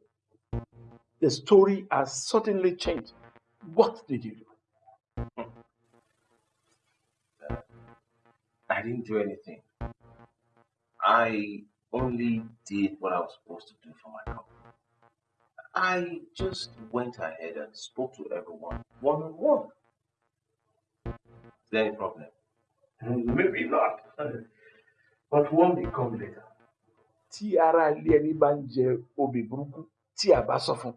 the story has suddenly changed. What did you do? Hmm. I didn't do anything. I only did what I was supposed to do for my company. I just went ahead and spoke to everyone one on one. Is there any problem? Hmm, maybe not. [laughs] But one will come later. Tí ara ilé ẹni bá ń jẹ obì burúkú tí a bá sọ fún,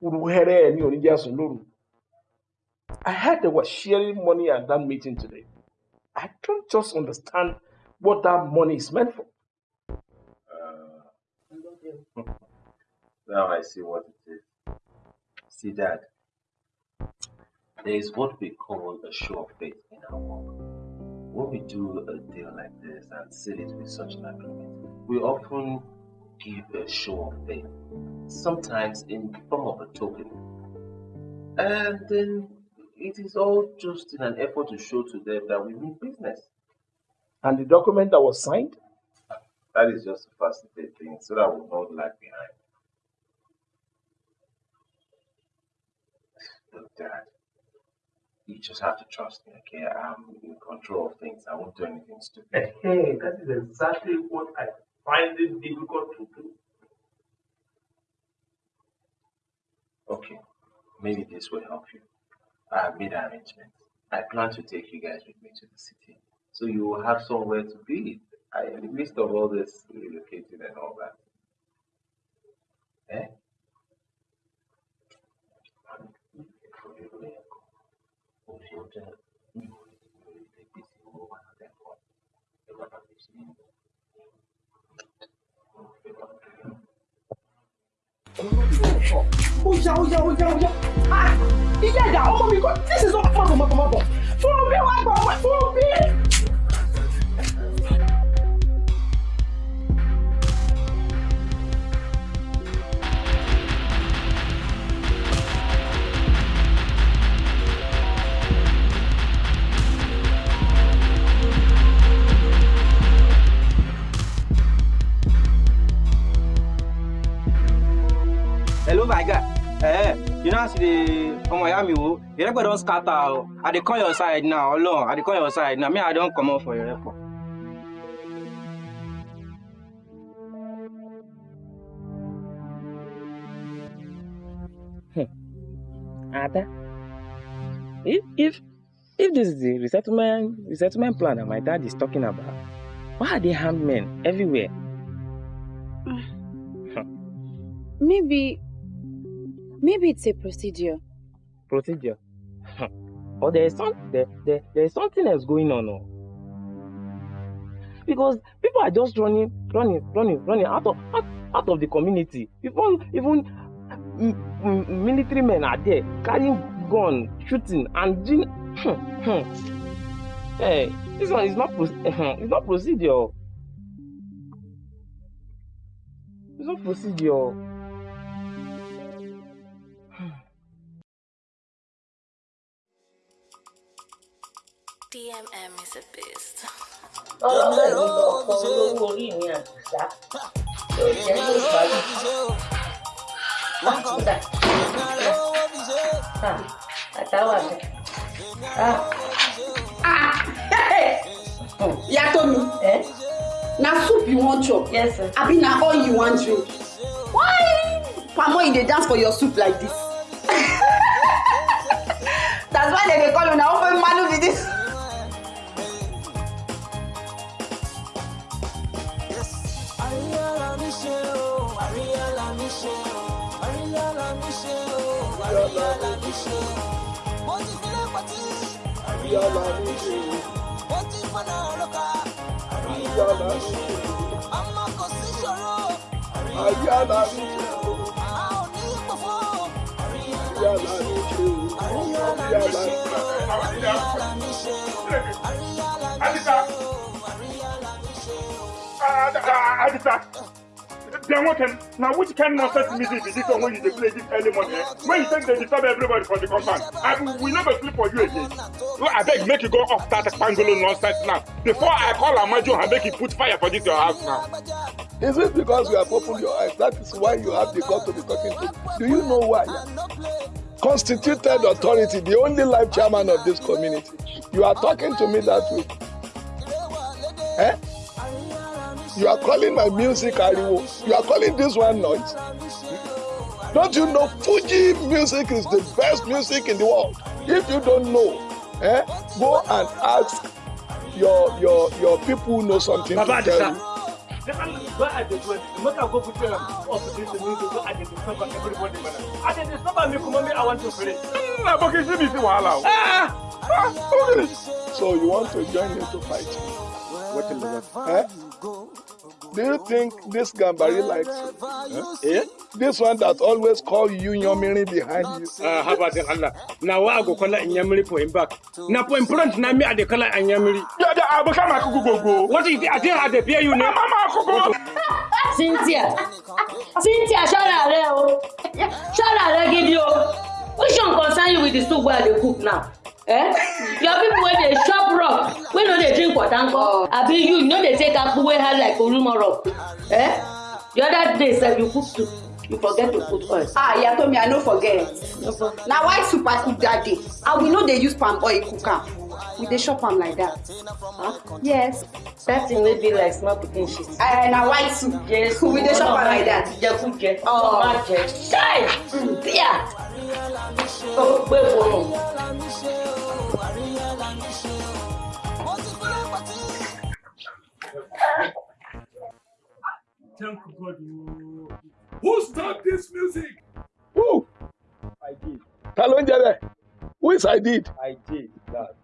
uruhere lóru. I heard they were sharing money at that meeting today. I don't just understand what that money is meant for. [laughs] Now I see what it is. See, Dad, there is what we call a show of faith in our work. When we do a deal like this and seal it with such an agreement, we often give a show of faith, sometimes in the form of a token. And then it is all just in an effort to show to them that we mean business. And the document that was signed, That is just to facilitate things so that we not lag behind. Look, Dad, you just have to trust me, okay? I'm in control of things. I won't do anything stupid. Hey, that is exactly what I find it difficult to do. Okay, maybe this will help you. I have made arrangements. I plan to take you guys with me to the city. So you will have somewhere to be. I, in the midst of all this relocating and all that. Eh? Ó yá ó yá ó yá ó yá ìyá ìyá ọmọ mi kọ́ this is not mọ̀bọ̀ mọ̀bọ̀ mọ̀bọ̀ fún bí wàá gbọ̀ fún bí. My guy eh you know as you dey ọmọ ìyá mi wo ìrẹ́pọ̀ don scatter o i dey come your side now ọlọ́run i dey come your side now. Me i don comot for ìrẹ́pọ̀. Ada, if if if this is the resettlement resettlement plan that my dad is talking about, why are there armed men everywhere? Maybe, maybe it's a procedure. Procedure. [laughs] or there is some there, there, there is something else going on. Oh. Because people are just running, running, running, running out of out, out of the community. Even even military men are there carrying gun, shooting, and doing. [laughs] Hey, this one is not [laughs] it's not procedure. Oh. It's not procedure. Oh. DMM is a beast. ọlọ́pàá ló lọ ọkọ olówó orí mi àdìsá tó jẹ́ ló parí. Àkúdà. Àtàwà bẹ̀. Yatomi, na soup you wan chop? Yes, sir. Abi na oil you wan drink? Why palm oil dey dance for your soup like this? [laughs] That's why dem dey call una open manu be this. ṣe o àríyá là mí ṣe o àríyá là mí ṣe o àríyá là mí ṣe o mo ti filẹ̀ pọ̀tí àríyá là mí ṣe o mo ti fọ́nà ọlọ́ka àríyá là mí ṣe o ọmọ kò sí ṣòro àríyá là mí ṣe o a ò ní ìpòfó àríyá là mí ṣe o àríyá là mí ṣe o àríyá là mí ṣe o àríyá là mí ṣe o àríyá là mí ṣe o. Adisa then what can, now which kind of nonsense music is this when you dey play this early morning? Eh? When you think they disturb everybody for the compound, I we never sleep for you again. No, I beg make you go off that pangolo nonsense now. Before I call Amajo and make you put fire for this your house now. Is it because you have opened your eyes? That is why you have the God to be talking to. Do you know why? Constituted authority, the only life chairman of this community. You are talking to me that way. Eh? You are calling my music Ariwo. You are calling this one noise. Don't you know Fuji music is the best music in the world? If you don't know, eh, go and ask your your your people who know something Baba to tell you. Are they going? Make I go put them up to this music so I can discover everybody. man. I can discover me come me I want to play. Na boki si mi si wahala. Ah. So you want to join me to fight? What is that? Eh? Do you think this Gambari likes you? Eh? This one that always call you Yomiri behind you. Ah, how about Allah? Now I go call in Yamiri for him back. Now for in front na me I dey call in Yamiri. Yeah, yeah, I become a. What it? I think I dey pay you now. Mama kuku. Cynthia Cynthia ṣọ́ra rẹ o ṣọ́ra rẹ gidi o which one concern you with the soup wey I dey cook now? Eh? Your people wey dey chop rock wey no dey drink water nko abi you you no dey take akpu wey hard like orumọ rock? Eh? The other day sef you cook soup you forget to put oil. ah me i no forget na soup i cook that day and we no dey use palm oil cook am we dey chop am like that. Huh? yes. that thing wey be like small pikin shit. Uh, na white soup yes [laughs] we dey chop am like that. jẹkújẹ Oh. má jẹ ṣáì bíà ó gbé fóònù. Thank God. Who stopped this music? Who? I did. Ta ló ń jẹ bẹ́ẹ̀? Who is I did? I did that.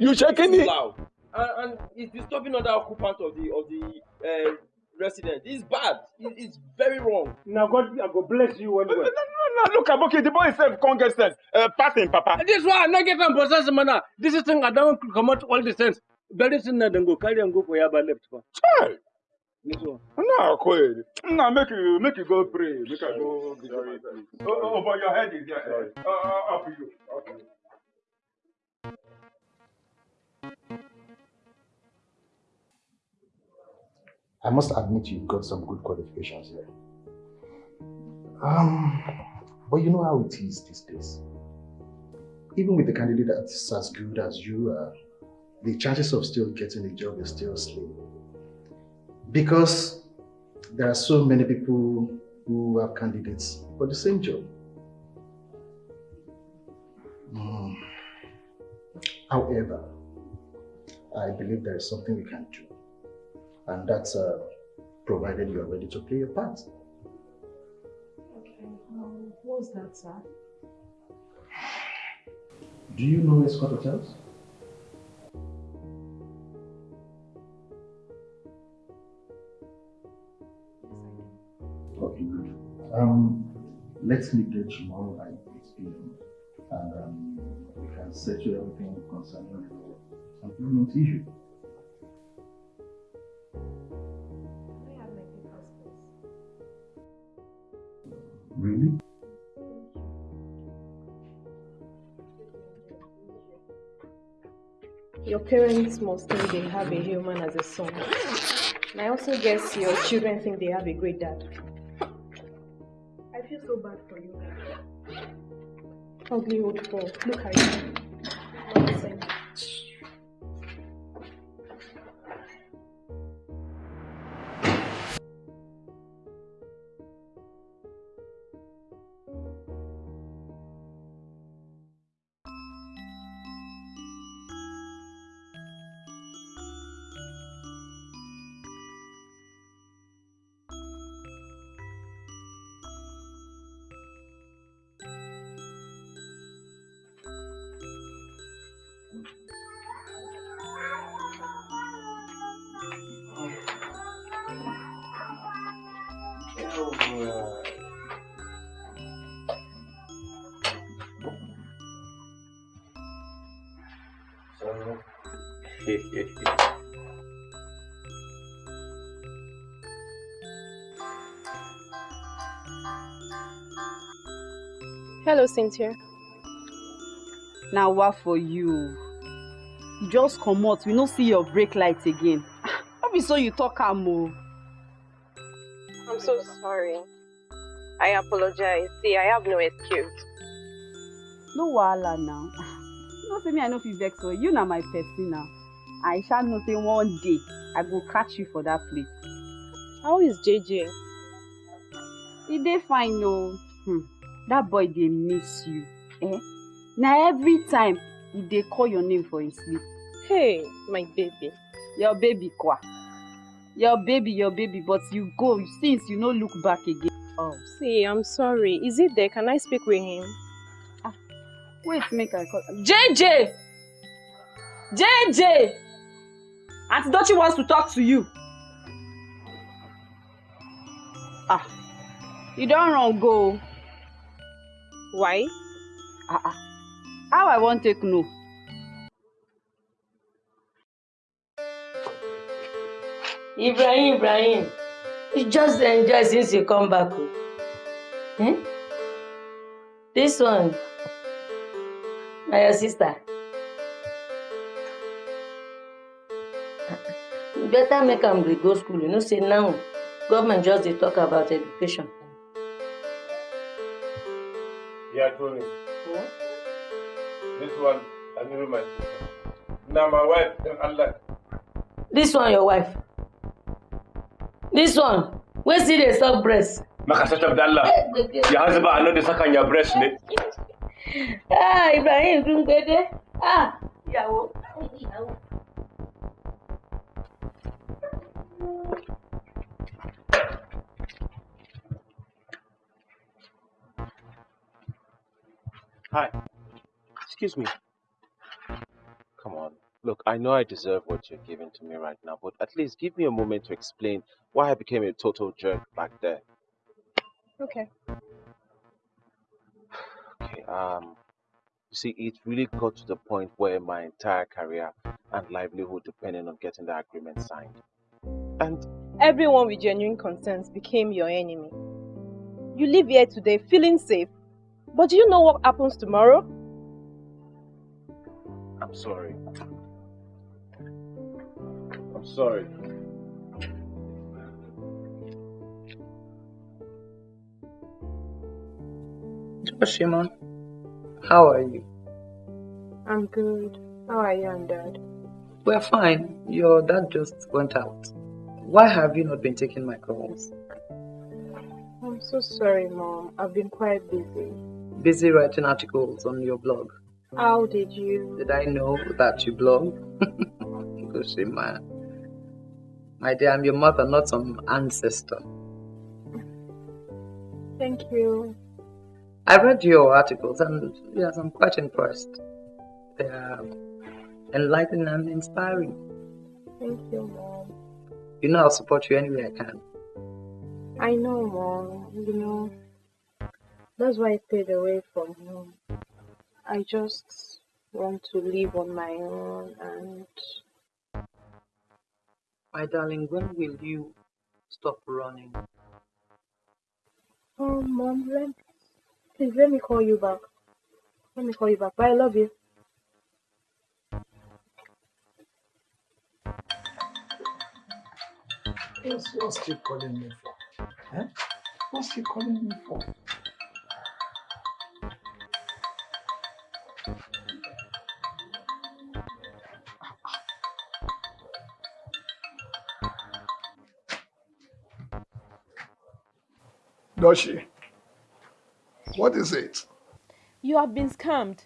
You shaking it? Loud. And, and it's disturbing other occupants of the of the uh, residence. It's bad. It, it's very wrong. Now God, I go bless you well well. No, no, look, Aboki, the boy himself can't get sense. Uh, pass him, Papa. This one, I not get am possess man. This is thing I don't come out all the sense. Very soon, I then go carry and go for Yaba left. for. Hey. This one. No, quit. No, make you, make you go pray. Make I go. be sorry. Oh, oh, but your head is there. Uh, uh, up you. I must admit you've got some good qualifications here. Um, but you know how it is these days. Even with the candidate that's as good as you are, the chances of still getting a job is still slim. Because there are so many people who have candidates for the same job. Mm. However, I believe there is something we can do. And that's uh, provided you are ready to play your part. Okay, um, what's that, sir? Do you know Escort Hotels? Okay, good. Um, let's meet there tomorrow at 8 p.m. and um, we can settle everything concerning your employment issue. Your parents must think they have a human as a son. And I also guess your children think they have a great dad. I feel so bad for you. Ugly old fool. Look at you. Hello, Cynthia. na wa for you you just come out, we no see your brake light again no be so you talk am I'm so sorry. I apologize. See, I have no excuse. no wahala now you know say me i no fit vex for you you na my person now i shall know say one day i go catch you for that place. How is JJ? e dey fine o hmm. That boy dey miss you eh? na every time e dey call your name for him sleep. Hey, my baby. your baby kwa your baby your baby but you go since you no look back again. Oh, see, I'm sorry. Is he there? Can I speak with him? wait make i call. jj jj aunty dochi wants to talk to you. ah you don run go. Why. ah ah how i wan take know. ibrahim ibrahim you just dey enjoy since you come back o. Hmm? this one na your sister. you better make am dey go school you know say now government just dey talk about education Yeah, Tony. This one, I knew my sister. Now my wife, then Allah. This one your wife. This one. Wey still dey suck breast. Maka sata da Allah. [laughs] Ya hanzu ba a nan da sakan ya breast ne. Ah, Ibrahim Dungede. Ah, ìyàwó. ìyàwó. Hi. Excuse me. Come on. Look, I know I deserve what you're giving to me right now, but at least give me a moment to explain why I became a total jerk back there. Okay. [sighs] Okay, um, you see, it really got to the point where my entire career and livelihood depended on getting the agreement signed. And Everyone with genuine concerns became your enemy. You live here today feeling safe, but do you know what happens tomorrow? I'm sorry. I'm sorry. Doshima, how are you? I'm good. How are you and Dad? We're fine. Your dad just went out. Why have you not been taking my calls? I'm so sorry, Mom. I've been quite busy. Busy writing articles on your blog. How did you? Did I know that you blog? [laughs] Doshima. My dear, I'm your mother, not some ancestor. Thank you. I read your articles and yes, I'm quite impressed. They are enlightening and inspiring. Thank you, Mom. You know I'll support you any way I can. I know, Mom. You know, that's why I stayed away from home. I just want to live on my own and My darling, when will you stop running? Oh, Mom, let, please let me call you back. Let me call you back. Bye, I love you. What's, what's she calling me for? Huh? What's she calling me for? Does she? What is it? You have been scammed.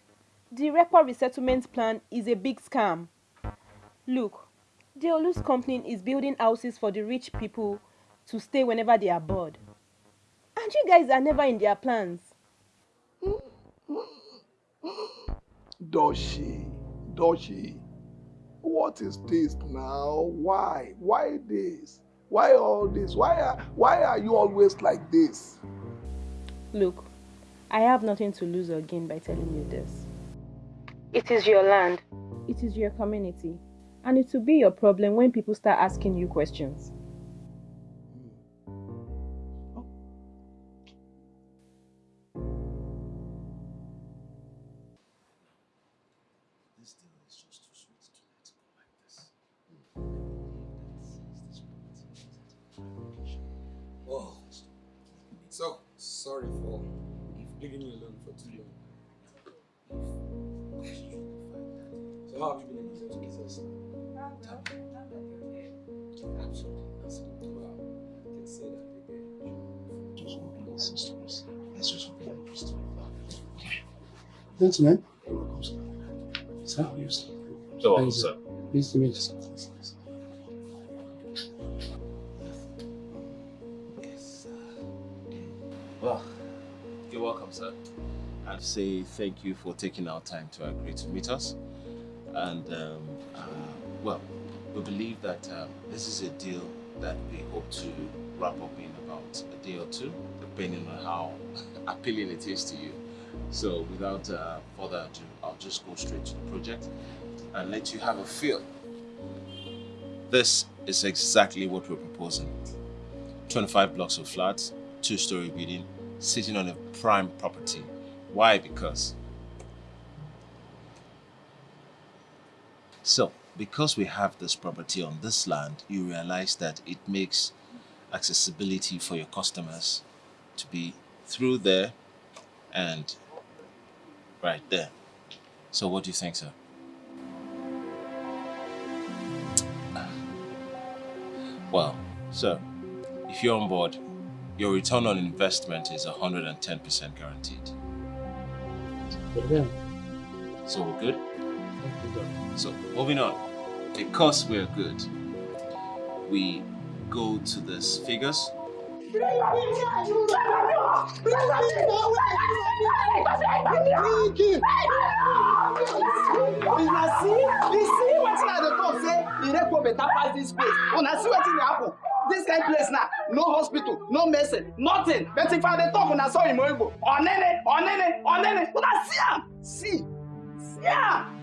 The record resettlement plan is a big scam. Look, the Olus company is building houses for the rich people to stay whenever they are bored. And you guys are never in their plans. Doshi, Doshi, What is this now? Why? Why this? Why all this? Why are, why are you always like this? Look, I have nothing to lose or gain by telling you this. It is your land. It is your community. And it will be your problem when people start asking you questions. Gentlemen, you're welcome, sir. Sir, how are you, sir? So, Thank you. sir. Pleased to meet you, sir. Well, you're welcome, sir. I'd say thank you for taking our time to agree to meet us. And, um, uh, well, we believe that um, this is a deal that we hope to wrap up in about a day or two, depending on how [laughs] appealing it is to you. So, without uh, further ado, I'll just go straight to the project and let you have a feel. This is exactly what we're proposing 25 blocks of flats, two story building, sitting on a prime property. Why? Because. So, because we have this property on this land, you realize that it makes accessibility for your customers to be through there and right there. So what do you think, sir? Well, sir, if you're on board, your return on investment is 110% guaranteed. So we're good? So moving on. Because we're good, we go to these figures. Una see you see wetin i dey talk say ireko better pass dis place una see wetin dey happen dis kind place na no hospital no medicine nothing but if i dey talk una saw imo igbo onene onene onene una see am see see am.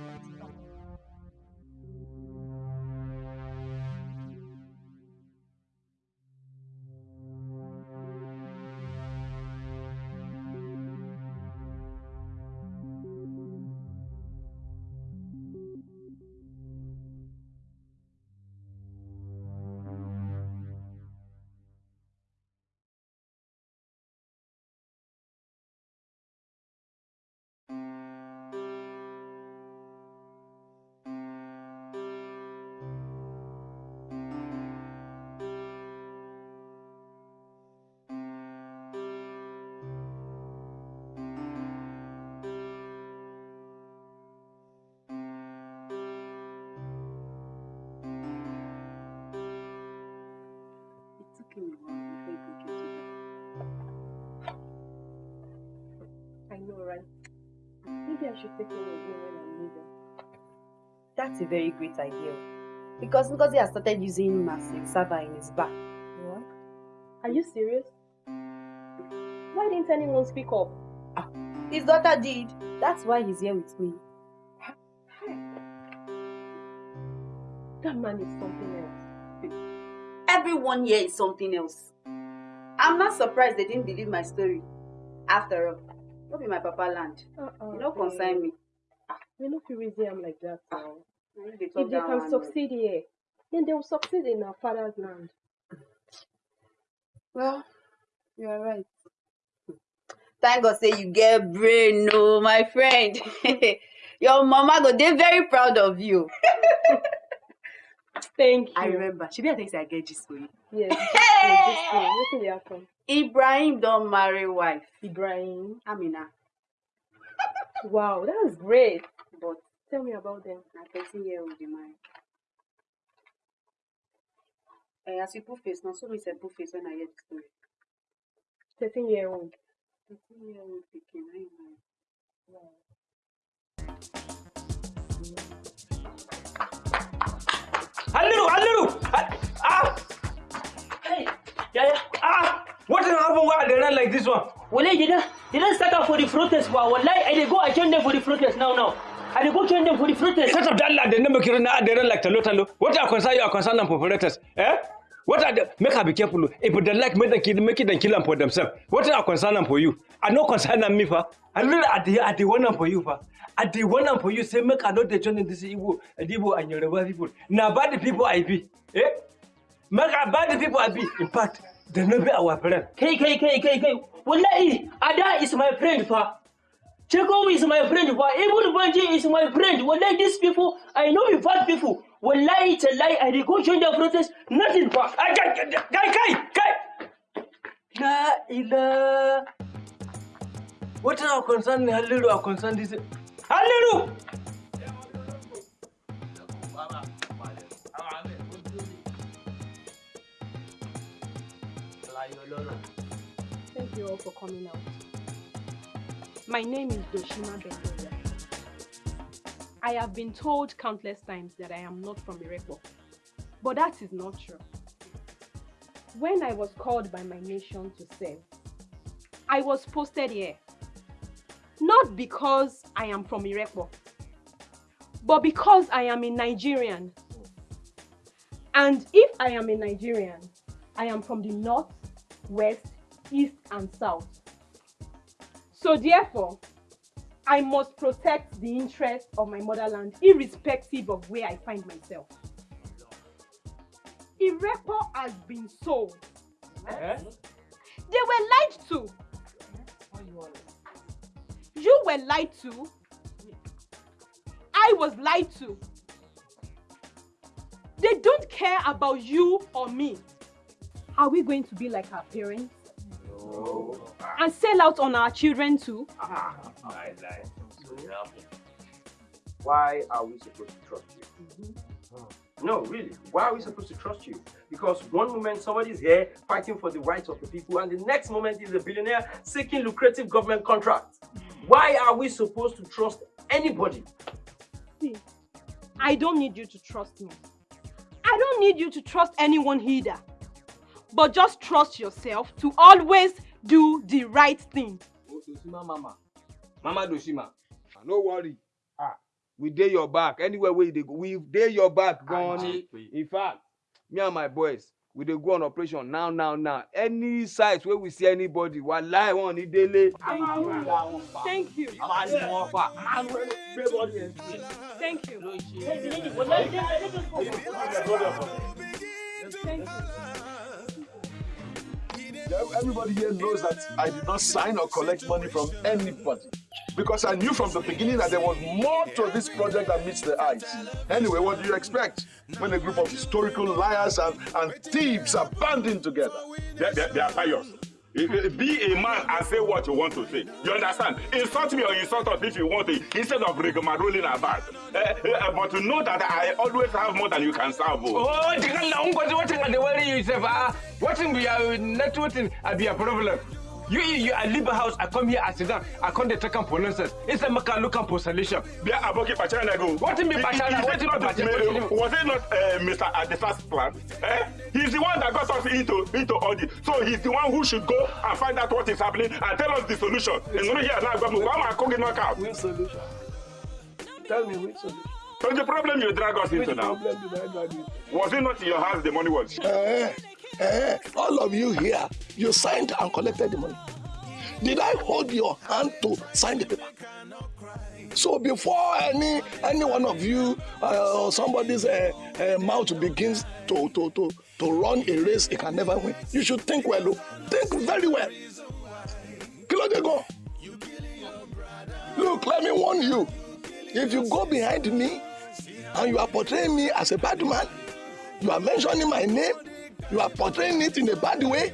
That's a very great idea. Because Ngozi has started using him as a server in his bar. What? Are you serious? Why didn't anyone speak up? Ah, his daughter did. That's why he's here with me. That man is something else. Everyone here is something else. I'm not surprised they didn't believe my story. After all, no be my papa land. Uh-uh, you no concern me. We no fit reason am like that now. If they can succeed here, then they will succeed in our father's land. Well, you are right. Thank God say you get brain, no, my friend. [laughs] Your mama go dey very proud of you. [laughs] Thank you. I remember. She be you say I get gist for you. Yes. Hey! Wetin dey happen? Ibrahim don marry wife. Ibrahim. Amina. Wow, that's great. But Tell me about them. na thirteen year old dey marry. Eh, as you put face na so me sef put face when I hear the story. Thirteen year old. Thirteen year old pikin na him marry. Halliru, Halliru! Ah! Hey, Yaya, Ah! What is happening why they run like this one? wallahi they don't, they don't start out for the protest, but wallahi, I dey go I join them for the protest now, now. I go join them for the protest. Shut up, they now, they run like talo talo. What are concerned, you are concerned them for? Eh? What are the, make her be careful. If they like, make them kill, make it and kill them for themselves. What are concerned them for you? I no concern them me, fa. I really, dey, I dey want them for you. I dey want them for you. Say, make I not dey join this Igbo, Igbo and Yoruba people. Now, bad people I be. Eh? Make I bad people I be. In fact, they no be our friend. Kai, kai, kai, kai, kai. Wallahi, Ada is my friend, fa. Chekom is my friend, fa. Ibn Banji is my friend. Wallahi, these people, I know you bad people. Wallahi, lie. Tell lie. I go join the protest. Nothing, got, guy, guy, guy. La ila. What are concern Halliru our concern this? Halliru! Thank you all for coming out. My name is Doshima Bendoya. I have been told countless times that I am not from Irepo, but that is not true. When I was called by my nation to serve, I was posted here. Not because I am from Irepo, but because I am a Nigerian. And if I am a Nigerian, I am from the north, west, east, and south. So therefore, I must protect the interests of my motherland irrespective of where I find myself. Irepo has been sold. They were lied to. You were lied to I was lied to. They don't care about you or me. Are we going to be like our parents? No. And sell out on our children too? Lie, lie. Why are we supposed to trust you? No, really. Why are we supposed to trust you? Because one moment somebody's here fighting for the rights of the people, and the next moment is a billionaire seeking lucrative government contracts. Why are we supposed to trust anybody? See, I don't need you to trust me. I don't need you to trust anyone either. But just trust yourself to always do the right thing. Dosima mama. Mama Dosima. No worry. Ah, we dey your back. Anywhere where you dey go, we dey your back, gone. In fact, me and my boys, we dey go on operation now, now, now. Any site where we see anybody, wallahi wọn ní délé. Thank you. Wọn fà. Thank you. Thank you. Everybody here knows that I did not sign or collect money from anybody. Because I knew from the beginning that there was more to this project than meets the eyes. Anyway, what do you expect when a group of historical liars and, and thieves are banding together? They, they, they are pious. Be a man and say what you want to say. You understand? Insult me or insult us if you want to, instead of rigmaroling about. Uh, uh, but to know that I always have more than you can serve. Oh, tikala ungozi wetin I dey worry you sef ah. Wetin be your net wetin I be your problem? You you you I leave the house I come here I sit down I come dey take for nonsense instead make I look for solution. Bia aboki pachana go. Wetin be pachana? Wetin be pachana? Was it not uh, Mr. Adesa's plan? Eh? He's the one that got us into into all this. So he's the one who should go and find out what is happening and tell us the solution. And not here now, but why am I cooking knockout? Which solution? Tell me which solution. So the problem you drag us Which into now. problem did I drag you? Was it not in your house the money was? Eh, eh, all of you here, you signed and collected the money. Did I hold your hand to sign the paper? So before any any one of you uh, or somebody's uh, uh, mouth begins to, to, to, to run a race it can never win, you should think well. oh. Think very well. Kilo de go. Look, let me warn you. If you go behind me and you are portraying me as a bad man, you are mentioning my name, you are portraying it in a bad way,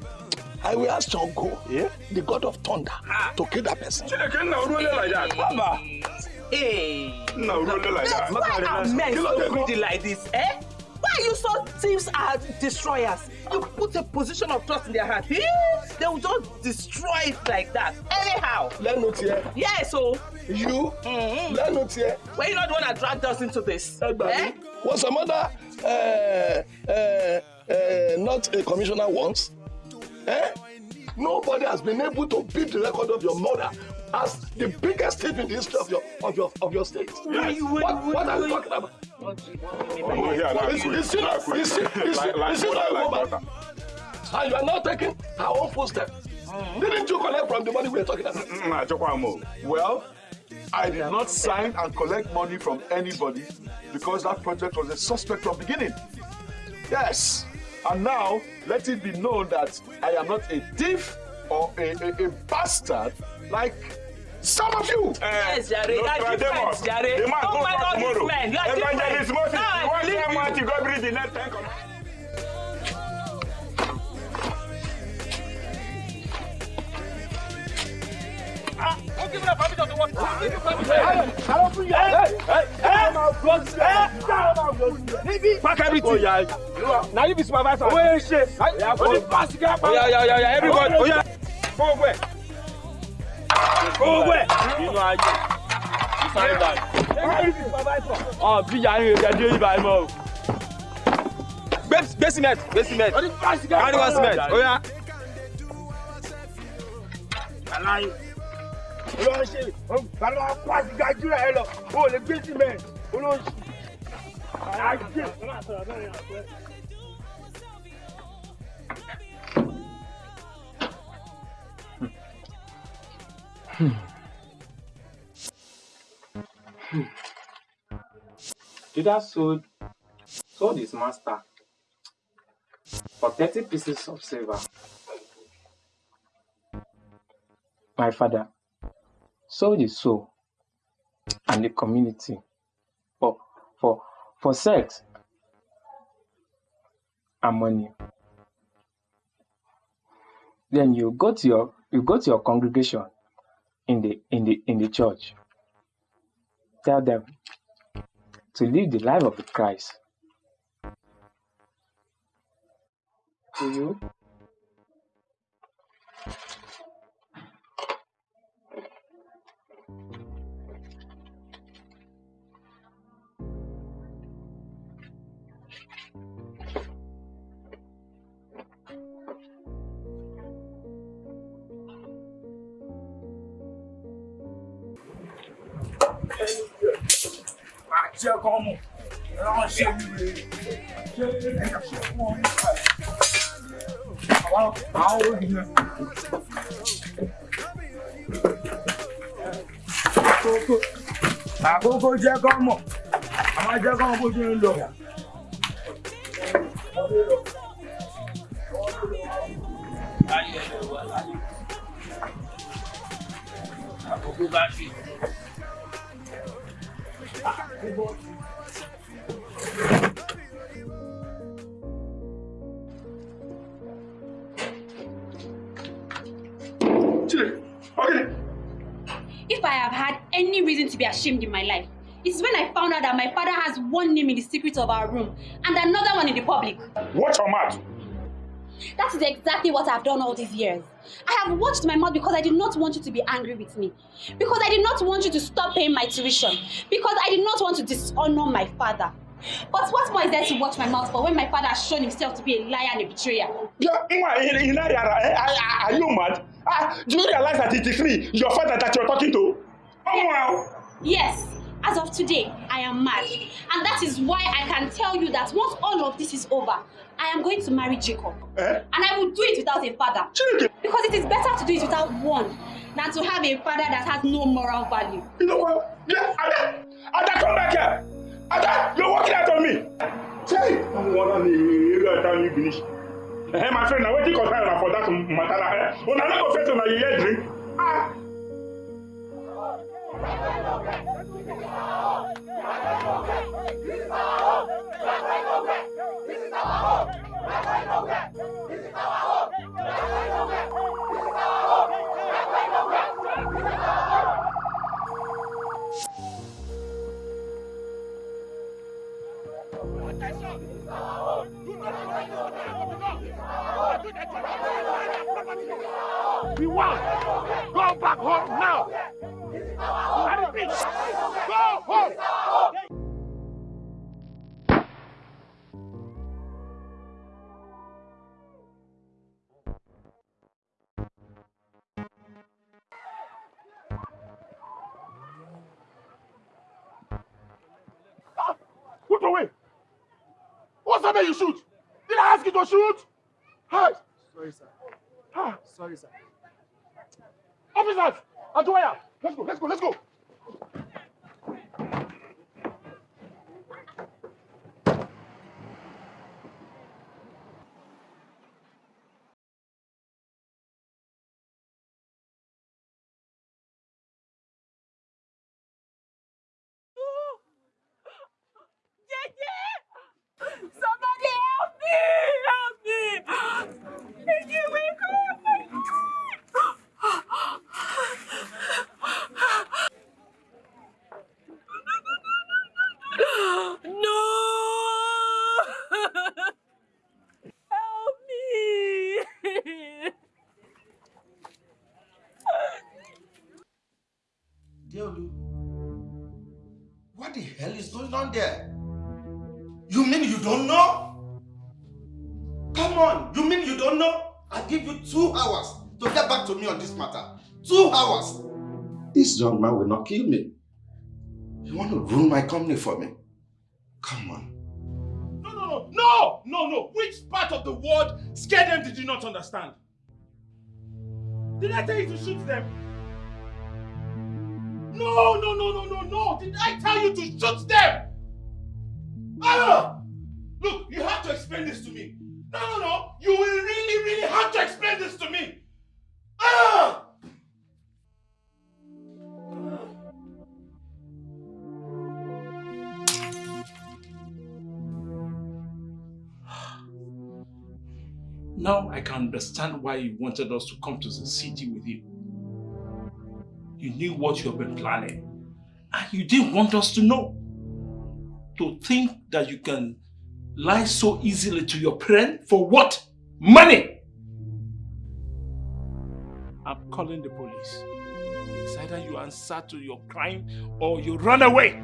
I will ask Shango, yeah? the god of thunder, to kill that person. Chineke nna oruole like that. Baba. Hey. Nna oruole like that. Why are men so greedy like this? Eh? Why are you so thieves are destroyers? You put a position of trust in their. Eh? They will just destroy it like that. Anyhow. Lenut here. Yes, so. You? Mm-hmm. Lenut here. Were you not the one that dragged us into this? Eh? Was some other uh, uh, uh, not a commissioner once? Eh? Nobody has been able to beat the record of your mother as the biggest thief in the history of your of your of your state. Yes. What, what are you talking about? Oh, yeah, now It's- quick. it's still- Now quick. it's still- it's Like- still- like it's still like over. And you are now taking her own footstep. Didn't you collect from the money we are talking about? Well, I did not sign and collect money from anybody because that project was a suspect from beginning. Yes. And now, let it be known that I am not a thief or a, a, a bastard like some of you. Yes, Jare. You are different, Jare. The man Oh go my back God, tomorrow. You Evangelist. Moses, you want believe them you. want to go breathe the next time. Don't give me the permission to work. Don't give me permission. I don't feel Pack everything. Now you be supervisor. Oye ṣe. Oye pass the Oya oya oya oya everybody. Oya. Kó gbogbo ẹ̀. Kó gbogbo ẹ̀. Inú ayé. Sáré báyìí. Ọ̀ bí ìyá yín rẹ̀ dé ibà ẹ̀ mọ́ o. Gbé gbé cement gbé cement. Carry one cement. Oya. Aláyé. Olóhùn ṣe. Judas sold sold his master for thirty pieces of silver. My father sold his soul and the community for for sex and money. Then you go to your you go to your congregation in the in the in the church. Tell them to live the life of the Christ. To you, jẹ́ kán mọ̀ ẹ̀rọ ṣe wíwé ṣé ẹ̀yà ṣe fún ọ nípa ẹ̀ àwọn àwọn olùyẹn. àkókò àkókò jẹ́ kán mọ̀ àwọn jẹ́ kán mọ̀ bó ṣe ń lọ. àkókò bá fi. If I have had any reason to be ashamed in my life, it's when I found out that my father has one name in the secret of our room and another one in the public. Watch your mouth. That is exactly what I've done all these years. I have watched my mouth because I did not want you to be angry with me. Because I did not want you to stop paying my tuition. Because I did not want to dishonor my father. But what more is there to watch my mouth for when my father has shown himself to be a liar and a betrayer? Yeah, Nwa, you know, are you mad? Ah, do you realize that it is me, your father, that you're talking to? Oh, wow. Yes, as of today, I am mad. And that is why I can tell you that once all of this is over, I am going to marry Jacob. Eh? And I will do it without a father. Because it is better to do it without one than to have a father that has no moral value. You know what? Yeah, Ada, Ada, come back here. Ada, you're working out on me. Say, I'm one you got time you finish. Eh, my friend, now waiting concern for that matter. Eh, when I not go face on a year drink. Ah. We want. Go back home now. Go home. Put away. What's that you shoot? Did I ask you to shoot? Hey. Sorry, sir. Ah. Sorry, sir. Officers, Atuaya, let's go, let's go, let's go. Young man will not kill me. You want to ruin my company for me? Come on. No, no, no, no, no, no. Which part of the word scare them did you not understand? Did I tell you to shoot them? No, no, no, no, no, no. Did I tell you to shoot them? Ah! Look, you have to explain this to me. No, no, no. Understand why you wanted us to come to the city with you. You knew what you have been planning. And you didn't want us to know. To think that you can lie so easily to your parent for what? Money! I'm calling the police. It's either you answer to your crime or you run away.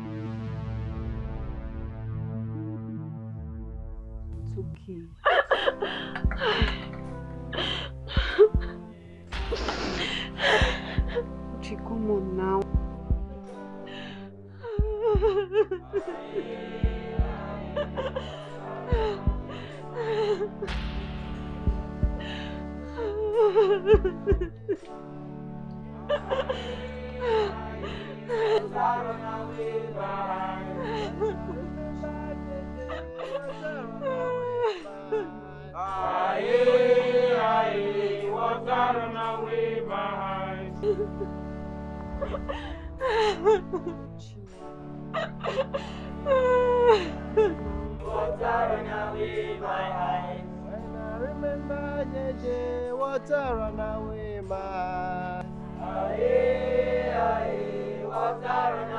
Run away, my Aye, aye, water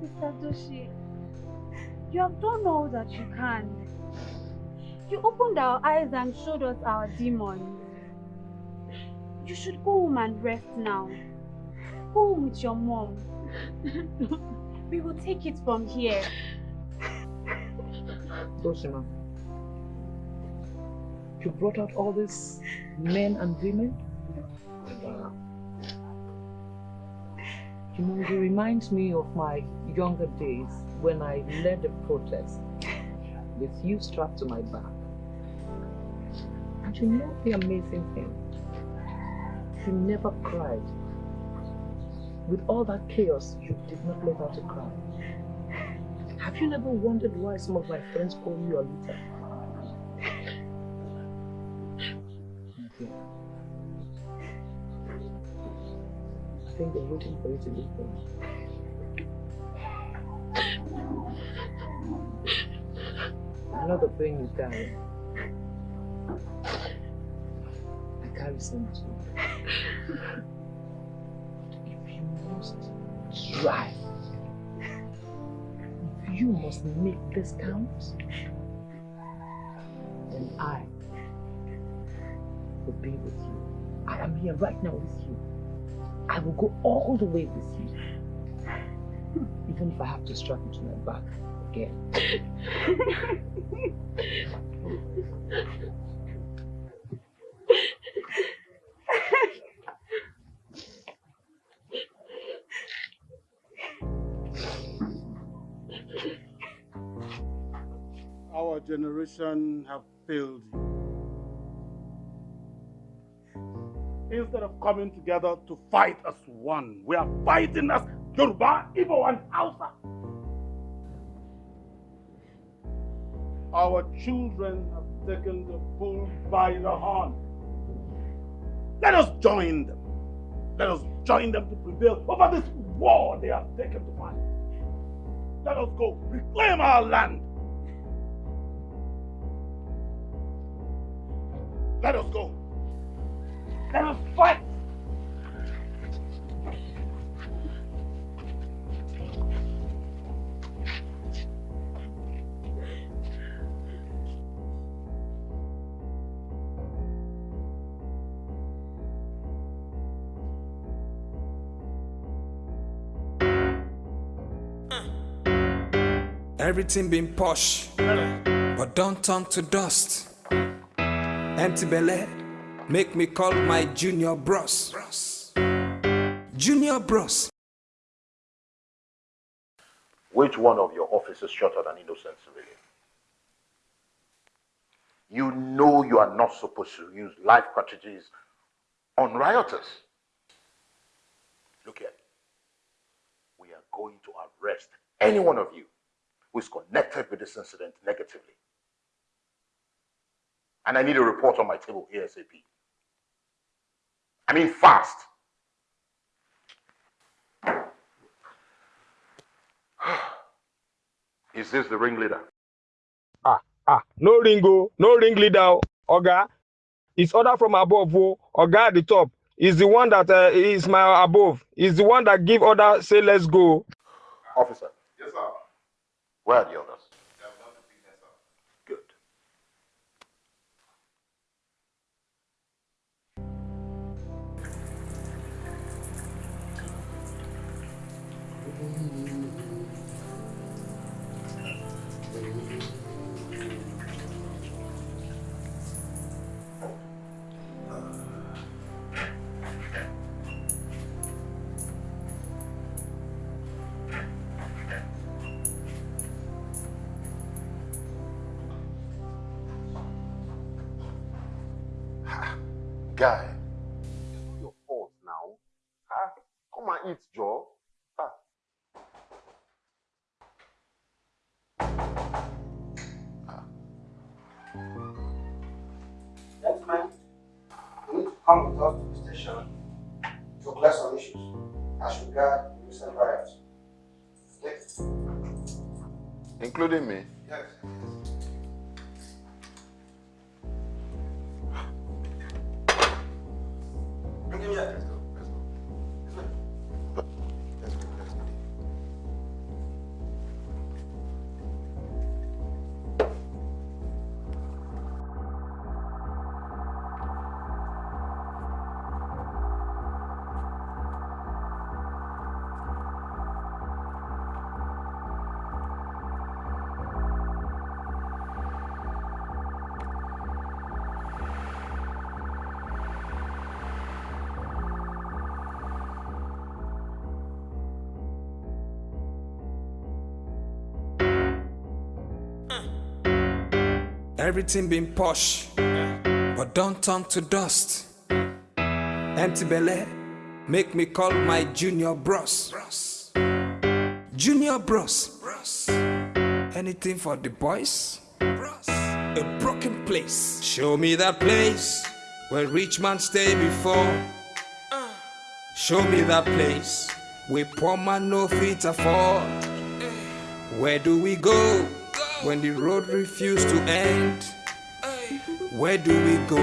Sister Doshi, you have done all that you can. You opened our eyes and showed us our demons. You should go home and rest now. Go home with your mom. [laughs] we will take it from here. Doshima, you brought out all these men and women? You know, you remind me of my younger days when I led a protest with you strapped to my back. And you know the amazing thing? You never cried. With all that chaos, you did not let out a cry. Have you never wondered why some of my friends call you Alita? Okay. I think they're waiting for you to leave them. I know the pain you carry. If you must try, if you must make this count, then I will be with you. I am here right now with you. I will go all the way with you. Even if I have to strap you to my back again. [laughs] generation have failed you. Instead of coming together to fight as one, we are fighting as Yoruba, Igbo, and Hausa. Our children have taken the bull by the horn. Let us join them Let us join them to prevail over this war they have taken to fight. Let us go reclaim our land. Let us go. Let us fight. Everything been posh, but don't turn to dust. Empty belly, make me call my junior bros. Junior bros. Which one of your officers shot at an innocent civilian? You know you are not supposed to use live cartridges on rioters. Look here. We are going to arrest any one of you who is connected with this incident negatively. And I need a report on my table ASAP. I mean fast. [sighs] Is this the ringleader? Ah, ah, no ringo, no ringleader, oh. Oga. It's order from above, oh. Oga at the top is the one that uh, is my above. Is the one that give order, say let's go. Officer. Yes, sir. Where are the others? Come and eat, Joe. Ah. Gentlemen, you need to come with us to the station to clear some issues as regard the recent riots. Okay? Including me? Yes. Bring him here. Everything been posh, but don't turn to dust. Empty belly, make me call my junior bros. Junior bros. Anything for the boys? A broken place. Show me that place where rich man stay before. Show me that place where poor man no fit afford. Where do we go when the road refuse to end? Where do we go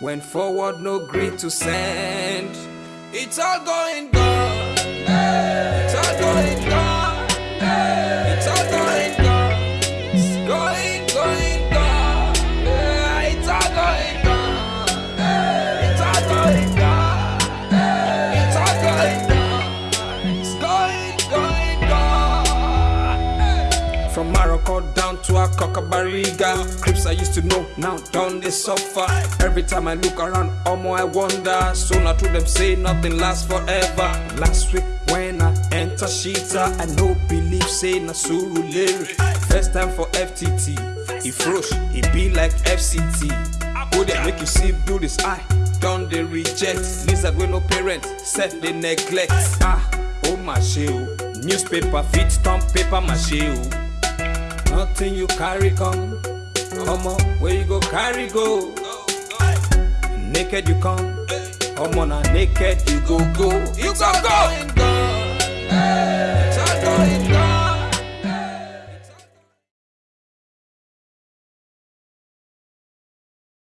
when forward no greed to send? It's all going gone. It's all going gone. To a Cockabariga. Crips I used to know, now down they suffer. Every time I look around, Omo, I wonder. Sooner to them say nothing lasts forever. Last week when I enter Shitta, I no believe say na Surulere. First time for FTT, he frosh, he be like FCT. Go there, make you see, do this eye. Don't they reject? Lizard with no parents, set they neglect. Ah, oh my shit. Newspaper fit stamp paper mache. Nothing you carry come. On, where you go carry go. Naked you come, I'm on a naked, you go go. You go go. It's all going gone.